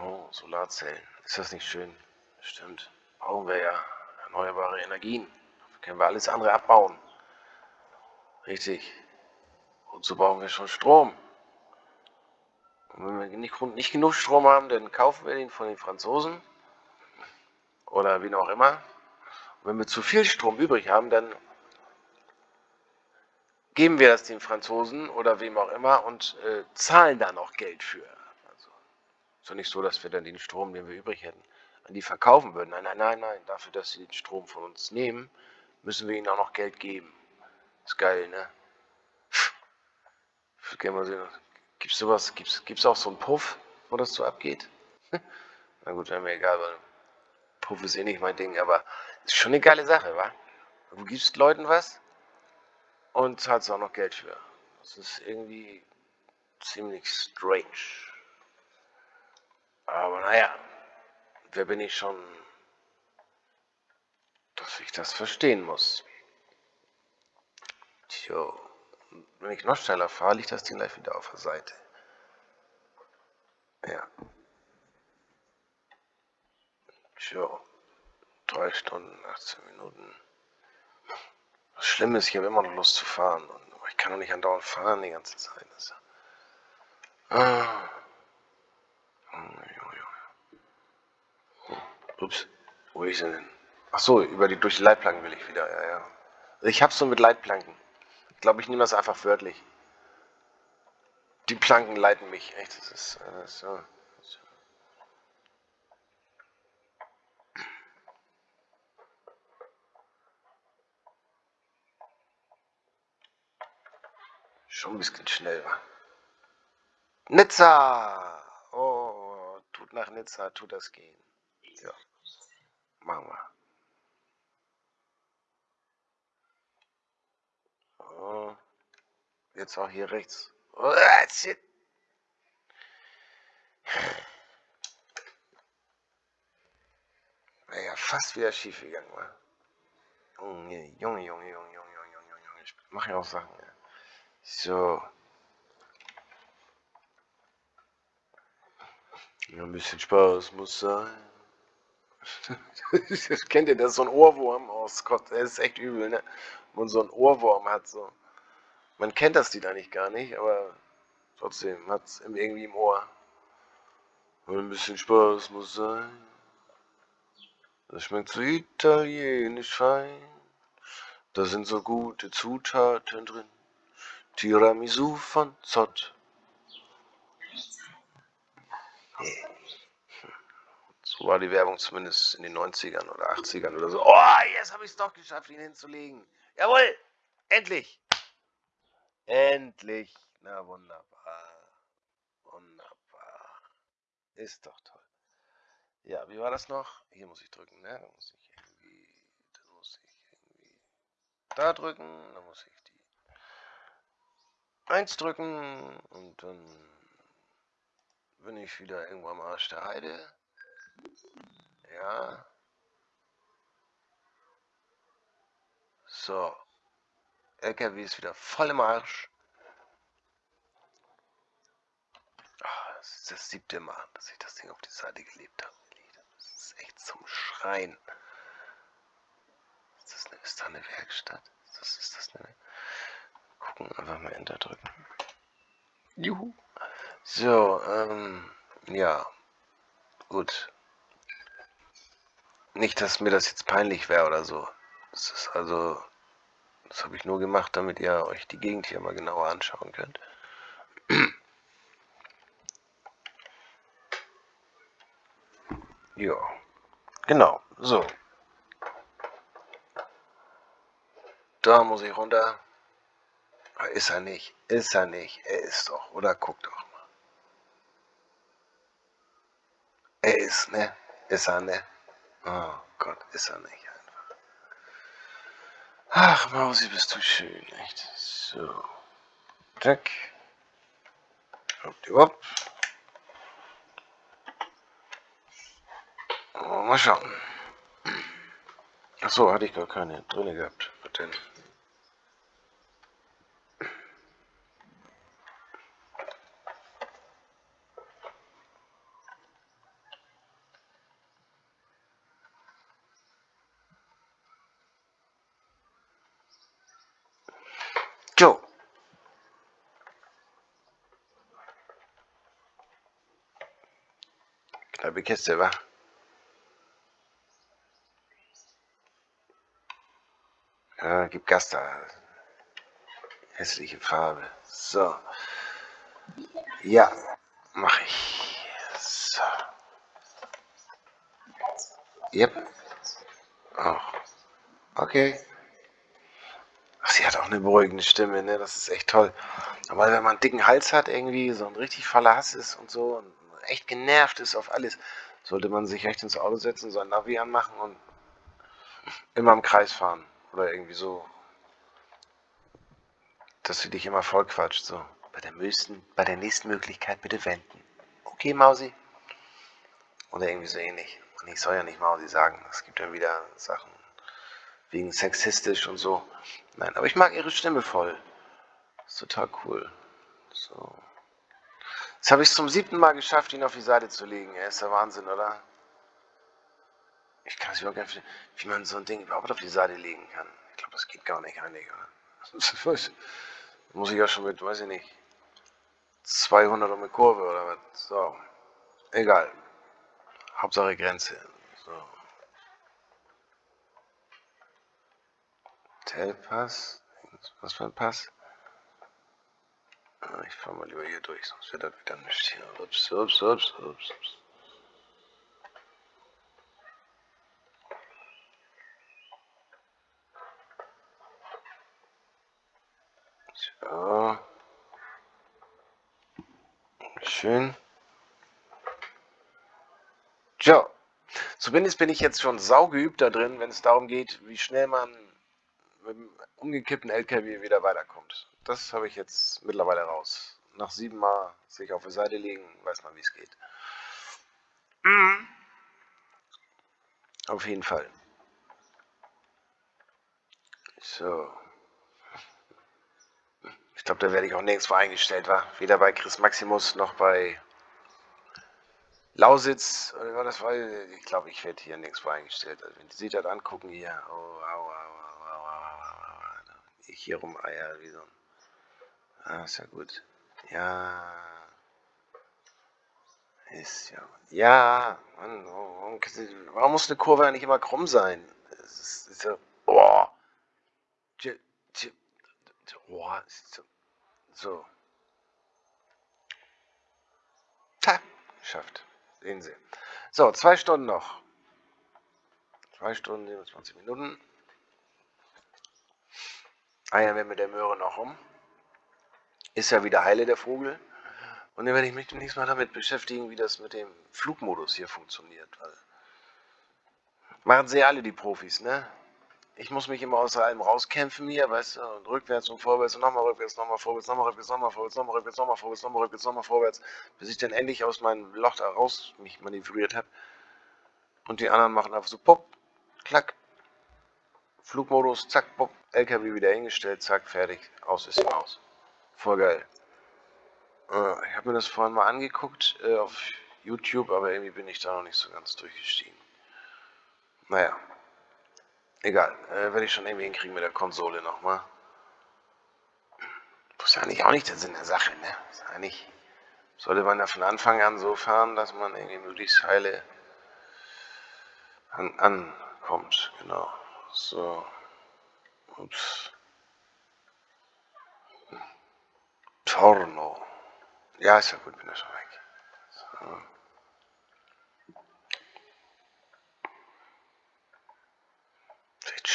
Oh, Solarzellen. Ist das nicht schön? Stimmt. Brauchen wir ja erneuerbare Energien. Dafür können wir alles andere abbauen. Richtig. Wozu brauchen wir schon Strom? Und wenn wir nicht, nicht genug Strom haben, dann kaufen wir den von den Franzosen. Oder wen auch immer. Und wenn wir zu viel Strom übrig haben, dann geben wir das den Franzosen oder wem auch immer und äh, zahlen da noch Geld für. Also ist doch nicht so, dass wir dann den Strom, den wir übrig hätten, an die verkaufen würden. Nein, nein, nein, nein. Dafür, dass sie den Strom von uns nehmen, müssen wir ihnen auch noch Geld geben. Ist geil, ne? Sehen, gibt's sowas, gibt's, gibt's auch so einen Puff, wo das so abgeht? Na gut, wäre mir egal, weil Puff ist eh nicht mein Ding, aber ist schon eine geile Sache, wa? Du gibst Leuten was und zahlst auch noch Geld für. Das ist irgendwie ziemlich strange. Aber naja, wer bin ich schon, dass ich das verstehen muss? Tjo, wenn ich noch schneller fahre, liegt das Ding gleich wieder auf der Seite. Ja. Tjo, drei Stunden, 18 Minuten. Das Schlimme ist, ich habe immer noch Lust zu fahren. Und ich kann doch nicht andauernd fahren die ganze Zeit. Das ah. Ups, wo ist er denn? Ach so, über die, durch die Leitplanken will ich wieder, ja, ja. Ich hab's so mit Leitplanken. Ich glaube, ich nehme das einfach wörtlich. Die Planken leiten mich, echt, das ist, äh, so. Schon ein bisschen schnell, wa? Nizza! Oh, tut nach Nizza, tut das gehen. Ja, machen wir. Oh, jetzt auch hier rechts. Oh. Wäre ja fast wieder schief gegangen, wa? Junge, Junge, Junge, Junge, Junge, Junge, Junge, Junge. Ich mache ja auch Sachen, ja. So. Ja, ein bisschen Spaß muss sein. Kennt ihr das? So ein Ohrwurm aus Gott, das ist echt übel, ne? Man so ein Ohrwurm hat, so. Man kennt das Lied eigentlich gar nicht, aber trotzdem hat es irgendwie im Ohr. Ein bisschen Spaß muss sein. Das schmeckt so italienisch fein. Da sind so gute Zutaten drin. Tiramisu von Zott. So war die Werbung zumindest in den 90ern oder 80ern oder so. Oh, jetzt habe ich es doch geschafft, ihn hinzulegen. Jawohl, endlich. Endlich. Na wunderbar. Wunderbar. Ist doch toll. Ja, wie war das noch? Hier muss ich drücken, ne? Da muss ich irgendwie, da muss ich irgendwie da drücken, da muss ich 1 drücken und dann bin ich wieder irgendwo am Arsch der Heide. Ja. So. LKW ist wieder voll im Arsch. Das ist das siebte Mal, dass ich das Ding auf die Seite gelebt habe. Das ist echt zum Schreien. Ist das, eine, ist da eine Werkstatt? Ist das, ist das eine... Gucken, einfach mal Enter drücken. Juhu. So, ähm, ja. Gut. Nicht, dass mir das jetzt peinlich wäre oder so. Das ist also, das habe ich nur gemacht, damit ihr euch die Gegend hier mal genauer anschauen könnt. ja, genau, so. Da muss ich runter. Ist er nicht, ist er nicht, er ist doch, oder guck doch mal. Er ist, ne? Ist er, ne? Oh Gott, ist er nicht einfach. Ach, Mausi, bist du schön, echt. So. Zack. Hoppdiwop. Oh, mal schauen. Achso, hatte ich gar keine drinne gehabt. Was denn? Joe. Knappe Kiste, wa? Ja, gib Gas da. Hässliche Farbe. So. Ja, mach ich. So. Yep. Oh. Okay. Ach, sie hat auch eine beruhigende Stimme, ne? Das ist echt toll. Aber wenn man einen dicken Hals hat, irgendwie so ein richtig voller Hass ist und so und echt genervt ist auf alles, sollte man sich echt ins Auto setzen, so ein Navi anmachen und immer im Kreis fahren. Oder irgendwie so. Dass sie dich immer voll quatscht, so. Bei der, nächsten, bei der nächsten Möglichkeit bitte wenden. Okay, Mausi? Oder irgendwie so ähnlich. Und ich soll ja nicht Mausi sagen. Es gibt ja wieder Sachen wegen sexistisch und so. Nein, aber ich mag ihre Stimme voll. ist total cool. So. Jetzt habe ich es zum siebten Mal geschafft, ihn auf die Seite zu legen. Er ist der Wahnsinn, oder? Ich kann es überhaupt nicht wie man so ein Ding überhaupt auf die Seite legen kann. Ich glaube, das geht gar nicht eigentlich, oder? Muss ich ja schon mit, weiß ich nicht, 200 um eine Kurve oder was. So. Egal. Hauptsache Grenze. So. Hotelpass. Was für ein Pass? Ah, ich fahre mal lieber hier durch, sonst wird das wieder nicht hier. Ups, ups, ups, ups, ups. So. Schön. Tja, zumindest bin ich jetzt schon saugeübt da drin, wenn es darum geht, wie schnell man mit dem umgekippten LKW wieder weiterkommt. Das habe ich jetzt mittlerweile raus. Nach sieben Mal sich auf die Seite legen, weiß man, wie es geht. Mhm. Auf jeden Fall. So. Ich glaube, da werde ich auch nirgendwo eingestellt, war. Weder bei Chris Maximus noch bei Lausitz. Oder war das? Ich glaube, ich werde hier nirgendwo eingestellt. Also, wenn Sie das angucken hier. Oh, au, au, au, au, au, au, Ich hier rumeier wie so ein. Ah, ist ja gut. Ja. Ist ja. Ja, Mann, warum, warum muss eine Kurve eigentlich immer krumm sein? Es ist, ist ja. Boah. Boah, so. Ta, geschafft. Sehen Sie. So, zwei Stunden noch. Zwei Stunden, 27 Minuten. Eiern wir mit der Möhre noch um. Ist ja wieder heile der Vogel. Und dann werde ich mich demnächst mal damit beschäftigen, wie das mit dem Flugmodus hier funktioniert. Weil machen sie alle die Profis, ne? ich muss mich immer aus allem rauskämpfen hier, weißt du, und rückwärts und vorwärts und nochmal rückwärts, nochmal vorwärts, nochmal rückwärts, nochmal vorwärts, nochmal rückwärts, nochmal vorwärts, nochmal rückwärts, nochmal vorwärts, bis ich dann endlich aus meinem Loch da raus mich manövriert habe. Und die anderen machen einfach so pop, klack, Flugmodus, zack, pop, LKW wieder hingestellt, zack, fertig, aus ist Maus. Voll geil. Äh, ich habe mir das vorhin mal angeguckt äh, auf YouTube, aber irgendwie bin ich da noch nicht so ganz durchgestiegen. Naja. Egal, äh, werde ich schon irgendwie hinkriegen mit der Konsole nochmal. Das ist eigentlich auch nicht der Sinn der Sache, ne? ist eigentlich, sollte man ja von Anfang an so fahren, dass man irgendwie möglichst heile an, ankommt, genau. So. Ups. Torno. Ja, ist ja gut, bin ja schon weg. So.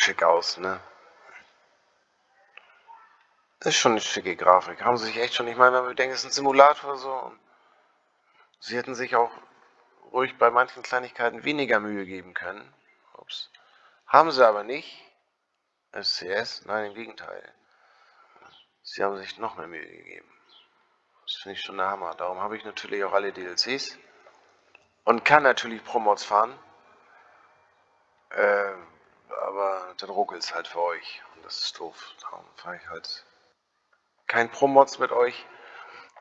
schick aus, ne? Ist schon eine schicke Grafik. Haben sie sich echt schon, ich meine, wenn wir denken, es ist ein Simulator so. Sie hätten sich auch ruhig bei manchen Kleinigkeiten weniger Mühe geben können. Ups. Haben sie aber nicht. SCS, nein, im Gegenteil. Sie haben sich noch mehr Mühe gegeben. Das finde ich schon der Hammer. Darum habe ich natürlich auch alle DLCs. Und kann natürlich Promods fahren. Ähm, aber dann ruckelt es halt für euch. Und das ist doof. Darum fahre ich halt kein Pro-Mods mit euch,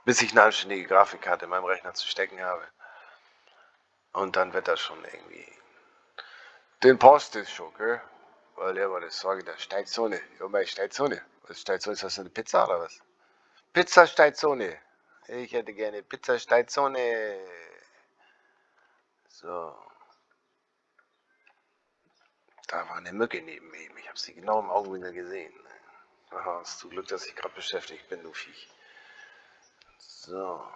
bis ich eine anständige Grafikkarte in meinem Rechner zu stecken habe. Und dann wird das schon irgendwie. Den Post ist schon, gell? Weil der war das Sorge der. Ja, meine Steizone. Was? Ist das eine Pizza oder was? Pizza Steizone. Ich hätte gerne Pizza Steizone. So. Da war eine Mücke neben mir. Ich habe sie genau im Augenwinkel gesehen. Aha, ist zu Glück, dass ich gerade beschäftigt bin, du Viech. So.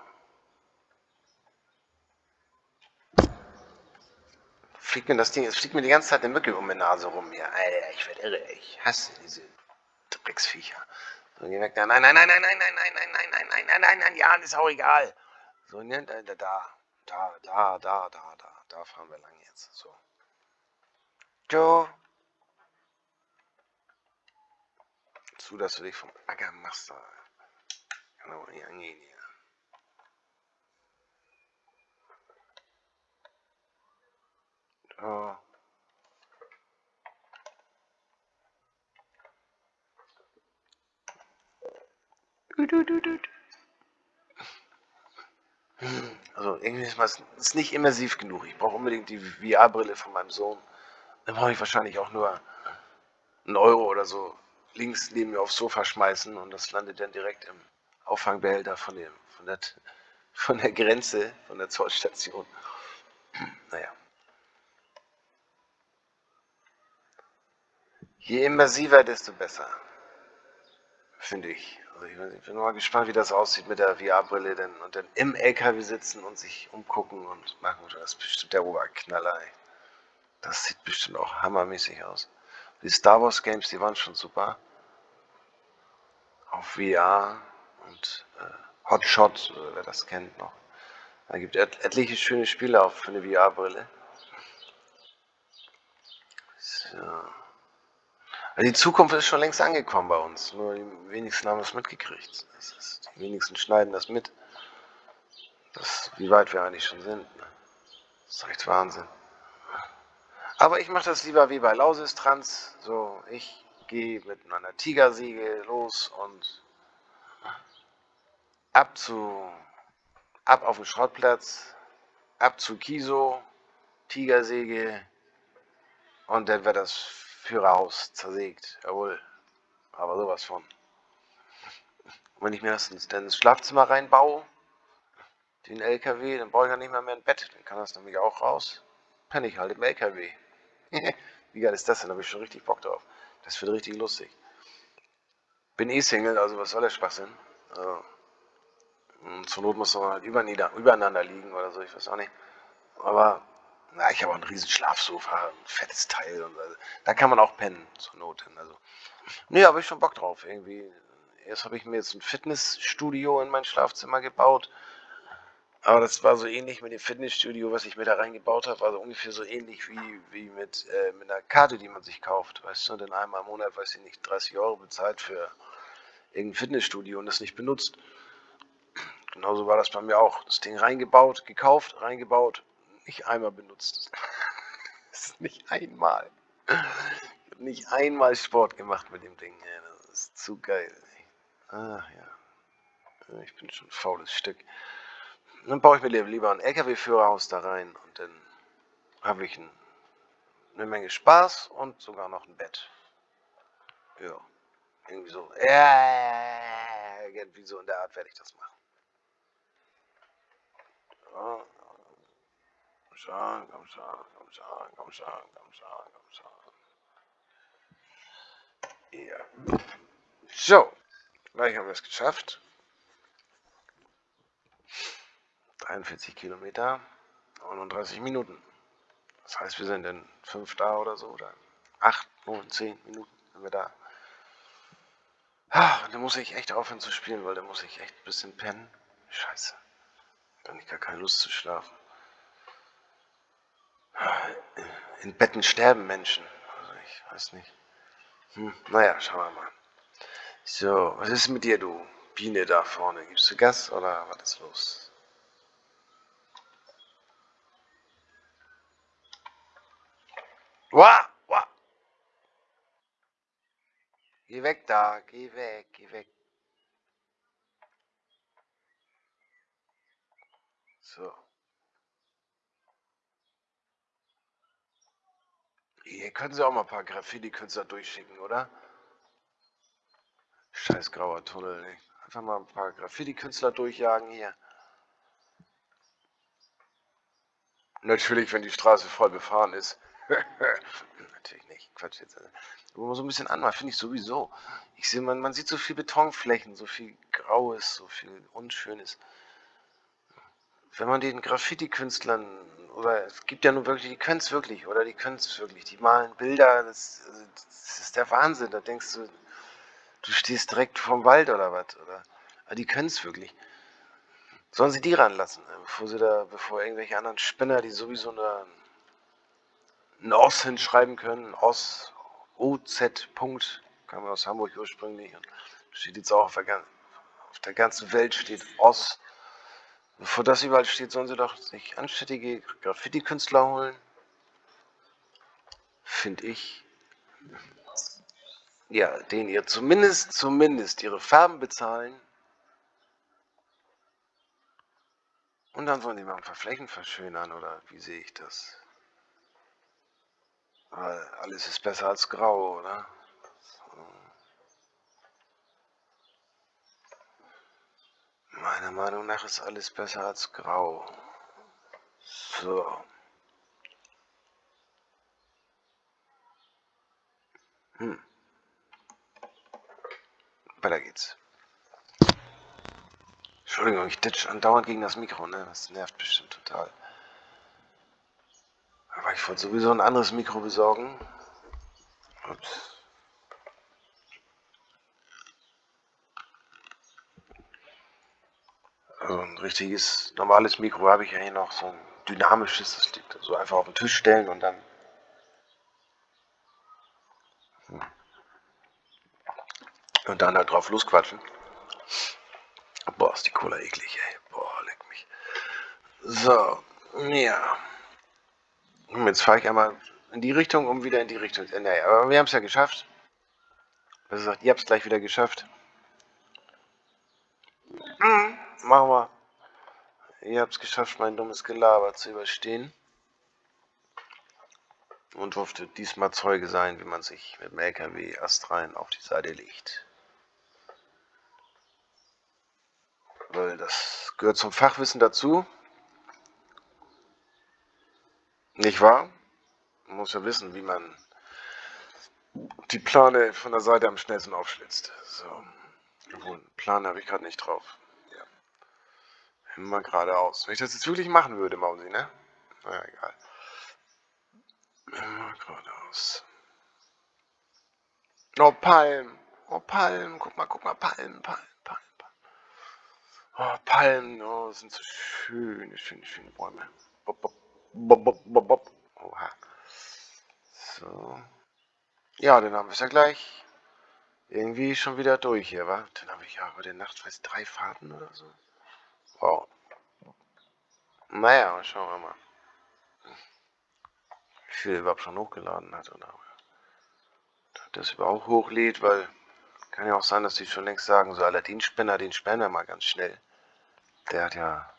Fliegt mir das Ding, es fliegt mir die ganze Zeit eine Mücke um die Nase rum hier. Alter, ich werde irre. Ich hasse diese Drecksviecher. So, geh weg. Nein, nein, nein, nein, nein, nein, nein, nein, nein, nein, nein, nein, nein, nein, nein, ja, ist auch egal. So, ne, da, da, da, da, da, da, da, da fahren wir lang jetzt. So. Joe. Zu, dass du dich vom Acker machst. Da. Kann aber nicht angehen hier. Da. Also irgendwie ist es nicht immersiv genug. Ich brauche unbedingt die VR-Brille von meinem Sohn. Dann brauche ich wahrscheinlich auch nur einen Euro oder so links neben mir aufs Sofa schmeißen und das landet dann direkt im Auffangbehälter von, dem, von, der, von der Grenze, von der Zollstation. Naja. Je immersiver, desto besser. Finde ich. Also ich, bin mal gespannt, wie das aussieht mit der VR-Brille denn, und dann im LKW sitzen und sich umgucken und machen. Das ist bestimmt der Oberknaller. Das sieht bestimmt auch hammermäßig aus. Die Star Wars Games, die waren schon super. Auf VR und äh, Hotshot, wer das kennt noch. Da gibt es etliche schöne Spiele auch für eine VR-Brille. So. Also die Zukunft ist schon längst angekommen bei uns. Nur die wenigsten haben es mitgekriegt. Ist, die wenigsten schneiden das mit. Das, wie weit wir eigentlich schon sind. Ne? Das ist echt Wahnsinn. Aber ich mache das lieber wie bei Lausistrans. So, ich gehe mit meiner Tigersäge los und ab zu ab auf den Schrottplatz, ab zu Kiso, Tigersäge und dann wird das Führerhaus zersägt. Jawohl, aber sowas von. Und wenn ich mir das dann ins Schlafzimmer reinbaue, den LKW, dann brauche ich ja nicht mehr, mehr ein Bett. Dann kann das nämlich auch raus. Penne ich halt im LKW. Wie geil ist das denn? Da habe ich schon richtig Bock drauf. Das wird richtig lustig. Bin eh Single, also was soll der Schwachsinn? Also, zur Not muss man halt übereinander liegen oder so, ich weiß auch nicht. Aber na, ich habe auch ein riesen Schlafsofa, ein fettes Teil. Und, also, da kann man auch pennen, zur Not hin. Also, nee, habe ich schon Bock drauf. Irgendwie. Erst habe ich mir jetzt ein Fitnessstudio in mein Schlafzimmer gebaut. Aber das war so ähnlich mit dem Fitnessstudio, was ich mir da reingebaut habe, also ungefähr so ähnlich wie, wie mit, äh, mit einer Karte, die man sich kauft. Weißt du, dann einmal im Monat, weiß ich nicht, 30 Euro bezahlt für irgendein Fitnessstudio und das nicht benutzt. Genauso war das bei mir auch. Das Ding reingebaut, gekauft, reingebaut, nicht einmal benutzt. Nicht einmal. Ich habe nicht einmal Sport gemacht mit dem Ding. Das ist zu geil. Ach ja. Ich bin schon ein faules Stück. Dann baue ich mir lieber einen LKW-Führerhaus da rein und dann habe ich ein, eine Menge Spaß und sogar noch ein Bett. Ja. Irgendwie so. Ja, irgendwie so in der Art werde ich das machen. Ja. Komm schon, komm schon, komm schon, komm schon, komm schon, komm schon. Ja. So, gleich haben wir es geschafft. 43 Kilometer, 39 Minuten. Das heißt, wir sind in 5 da oder so, oder 8, 9, 10 Minuten sind wir da. Ah, dann muss ich echt aufhören zu spielen, weil dann muss ich echt ein bisschen pennen. Scheiße. Dann ich gar keine Lust zu schlafen. In Betten sterben Menschen. Also ich weiß nicht. Hm, naja, schauen wir mal. So, was ist mit dir, du Biene da vorne? Gibst du Gas oder was ist los? Wah, wah. Geh weg da, geh weg, geh weg. So. Hier können Sie auch mal ein paar Graffiti-Künstler durchschicken, oder? Scheiß grauer Tunnel, ey. Einfach mal ein paar Graffiti-Künstler durchjagen hier. Natürlich, wenn die Straße voll befahren ist. Natürlich nicht, Quatsch jetzt. Aber so ein bisschen anders, finde ich sowieso. Ich sehe, man, man sieht so viel Betonflächen, so viel Graues, so viel Unschönes. Wenn man den Graffiti-Künstlern, oder es gibt ja nun wirklich, die können es wirklich, oder die können es wirklich, die malen Bilder, das, das, ist der Wahnsinn. Da denkst du, du stehst direkt vorm Wald oder was, oder? Aber die können es wirklich. Sollen sie die ranlassen, ne, bevor sie da, bevor irgendwelche anderen Spinner, die sowieso eine ein OS hinschreiben können, OS, OZ, Punkt, kam aus Hamburg ursprünglich und steht jetzt auch auf der, auf der ganzen Welt steht OS. Bevor das überall steht, sollen sie doch sich anständige Graffiti-Künstler holen. Finde ich. Ja, denen ihr zumindest, zumindest ihre Farben bezahlen. Und dann sollen die mal ein paar Flächen verschönern, oder wie sehe ich das? Alles ist besser als grau, oder? Meiner Meinung nach ist alles besser als grau. So. Hm. Weiter geht's. Entschuldigung, ich ditch andauernd gegen das Mikro, ne? Das nervt bestimmt total. Aber ich wollte sowieso ein anderes Mikro besorgen. Ups. Also ein richtiges, normales Mikro habe ich ja hier noch, so ein dynamisches, das liegt so einfach auf den Tisch stellen und dann Und dann halt drauf losquatschen. Boah, ist die Cola eklig, ey. Boah, leck mich. So, ja. Jetzt fahre ich einmal in die Richtung, um wieder in die Richtung. Äh, naja, aber wir haben es ja geschafft. Was sagt, ihr habt es gleich wieder geschafft. Mhm. Machen wir. Ihr habt es geschafft, mein dummes Gelaber zu überstehen. Und durfte diesmal Zeuge sein, wie man sich mit dem LKW astrein auf die Seite legt. weil das gehört zum Fachwissen dazu. Nicht wahr? Man muss ja wissen, wie man die Plane von der Seite am schnellsten aufschlitzt. So. Obwohl, Plane habe ich gerade nicht drauf. Immer geradeaus. Wenn ich das jetzt wirklich machen würde, Mausi, ne? Naja, egal. Immer geradeaus. Oh, Palm. Oh, Palm. Guck mal, guck mal, Palm, Palm. Oh, Palmen, oh, sind so schöne, schöne, schöne Bäume. Bop, bop, bop, bop, bop. Oha. So. Ja, dann haben wir es ja gleich irgendwie schon wieder durch hier, wa? Dann habe ich ja heute Nacht, weiß drei Fahrten oder so. Wow. Naja, schauen wir mal. Wie viel überhaupt schon hochgeladen hat oder das überhaupt hochlädt, weil kann ja auch sein, dass die schon längst sagen, so Aladdin-Spinner, den Spinner mal ganz schnell. Der hat ja.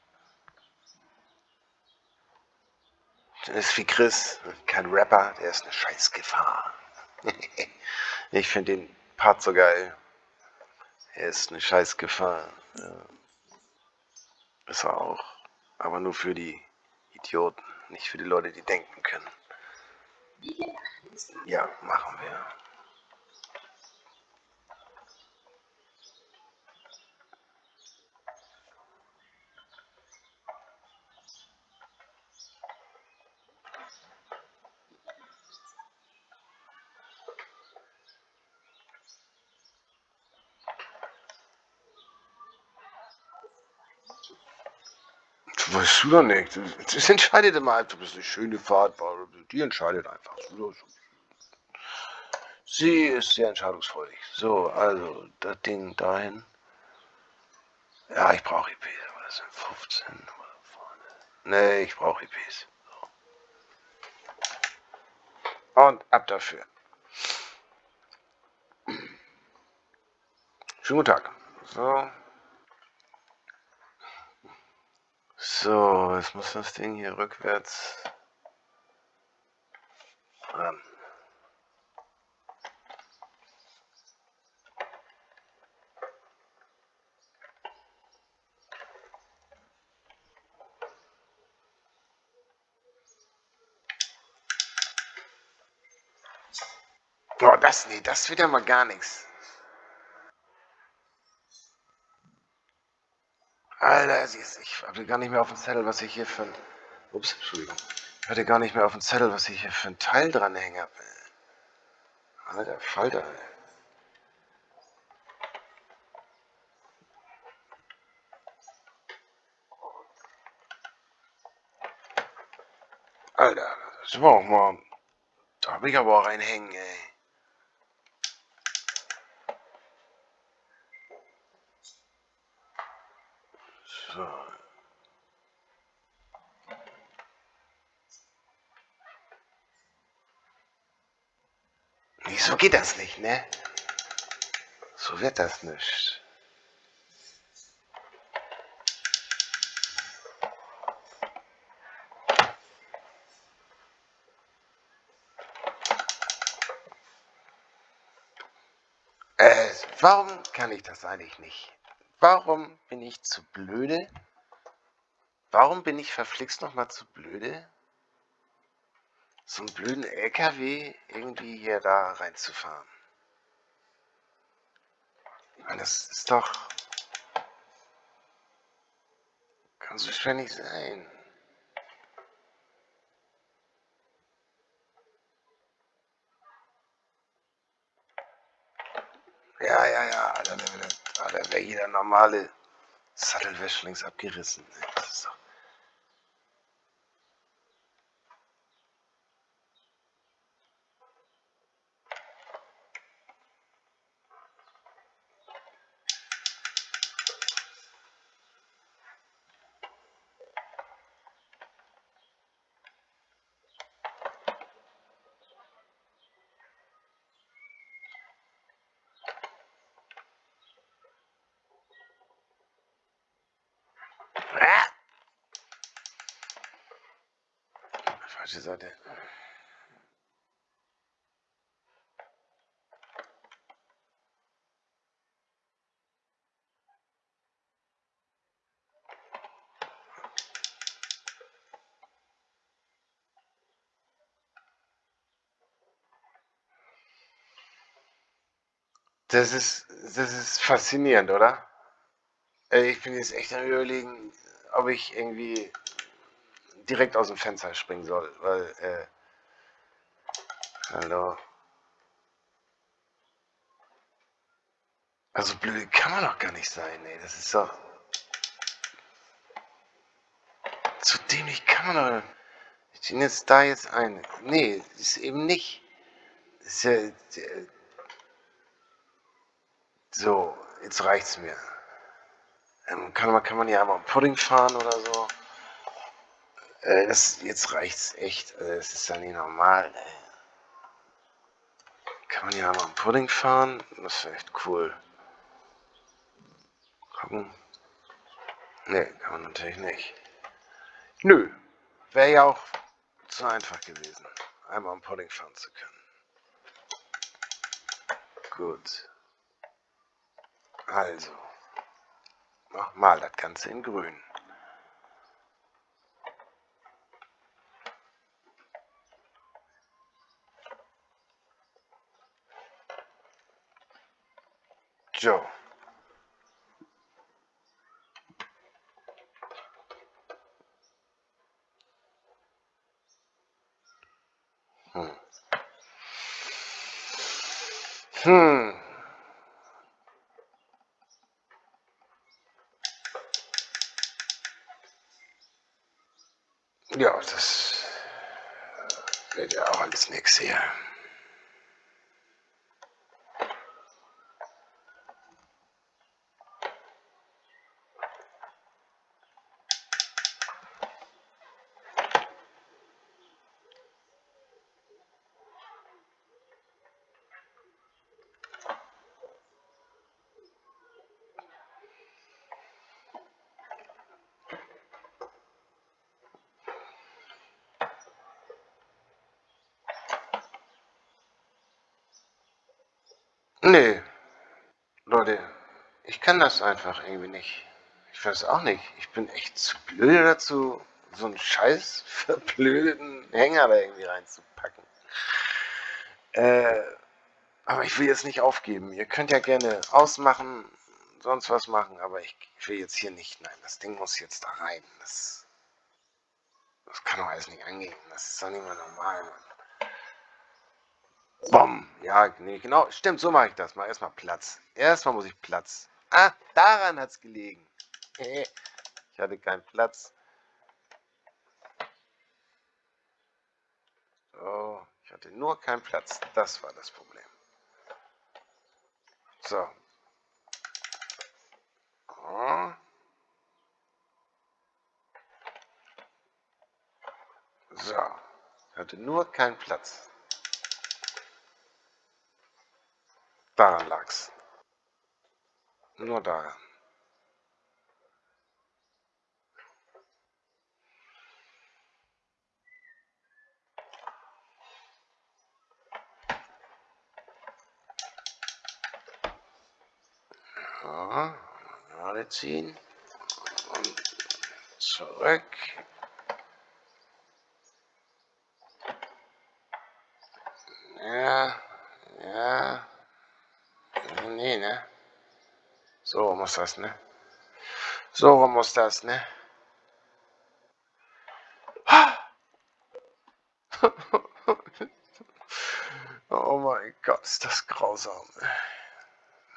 Der ist wie Chris, kein Rapper, der ist eine Scheißgefahr. ich finde den Part so geil. Er ist eine Scheißgefahr. Ja. Ist er auch. Aber nur für die Idioten, nicht für die Leute, die denken können. Ja, machen wir. Weißt du doch nicht. Das entscheidet immer einfach. Das eine schöne Fahrt. Die entscheidet einfach. Sie ist sehr entscheidungsfreudig. So, also das Ding dahin. Ja, ich brauche IPs. Aber das sind 15 vorne. Nee, ich brauche IPs. So. Und ab dafür. Schönen guten Tag. So. So, jetzt muss das Ding hier rückwärts ran. Oh, das, nee, das wird ja mal gar nichts. Alter, ich hatte gar nicht mehr auf dem Zettel, was ich hier für ein... Ups, Entschuldigung. Ich hatte gar nicht mehr auf dem Zettel, was ich hier für ein Teil dran hänge. Alter, Falter. Alter, das war auch mal... Da habe ich aber auch einen hängen, ey. So. Wieso geht das nicht, ne? So wird das nicht. Äh, warum kann ich das eigentlich nicht? Warum bin ich zu blöde? Warum bin ich verflixt nochmal zu blöde? so einen blöden LKW irgendwie hier da reinzufahren. Das ist doch... Kann so schwer nicht sein. Ja, ja, ja, Da wäre jeder normale Sattelwäsche links abgerissen. Das ist doch... Falsche Seite. Das ist, das ist faszinierend, oder? Ich bin jetzt echt am überlegen, ob ich irgendwie direkt aus dem Fenster springen soll, weil, äh, hallo. Also blöd kann man doch gar nicht sein, ey, das ist doch... Zu dämlich kann man doch... Ich zieh jetzt da jetzt ein. Nee, ist eben nicht. Ist ja... So, jetzt reicht's mir. Ähm, kann, man, kann man hier einmal Pudding fahren oder so? Äh, das, jetzt reicht's echt. Also, das ist ja nicht normal. Ey. Kann man hier einmal Pudding fahren? Das wäre echt cool. Gucken. Ne, kann man natürlich nicht. Nö. Wäre ja auch zu einfach gewesen, einmal am Pudding fahren zu können. Gut. Also. Nochmal das Ganze in grün. So. Hm. Hm. Ja, das wird ja auch alles nichts hier. Nee, Leute, ich kann das einfach irgendwie nicht. Ich weiß auch nicht. Ich bin echt zu blöd dazu, so einen scheiß verblödeten Hänger da irgendwie reinzupacken. Äh, aber ich will jetzt nicht aufgeben. Ihr könnt ja gerne ausmachen, sonst was machen, aber ich, ich will jetzt hier nicht. Nein, das Ding muss jetzt da rein. Das, das kann doch alles nicht angehen. Das ist doch nicht mehr normal, Mann. Bom. Ja, nee, genau. Stimmt, so mache ich das mal. Erstmal Platz. Erstmal muss ich Platz. Ah, daran hat es gelegen. Ich hatte keinen Platz. So, ich hatte nur keinen Platz. Das war das Problem. So. So. Ich hatte nur keinen Platz. Daran lag's. Nur daran. Ja, gerade ziehen und zurück. Ja, ja. Nee, ne? So muss das, ne? So muss das, ne? oh mein Gott, ist das grausam.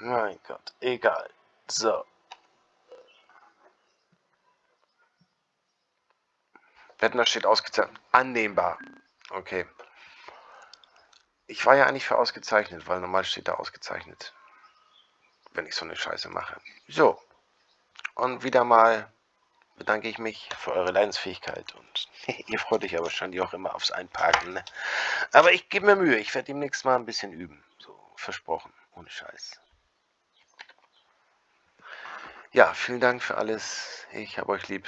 Mein Gott, egal. So. Wettner steht ausgezeichnet. Annehmbar. Okay. Ich war ja eigentlich für ausgezeichnet, weil normal steht da ausgezeichnet. Wenn ich so eine Scheiße mache. So. Und wieder mal bedanke ich mich für eure Leidensfähigkeit. Und ihr freut euch ja wahrscheinlich auch immer aufs Einparken. Ne? Aber ich gebe mir Mühe. Ich werde demnächst mal ein bisschen üben. So, versprochen. Ohne Scheiß. Ja, vielen Dank für alles. Ich habe euch lieb.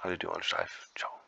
Haltet die Ohren steif. Ciao.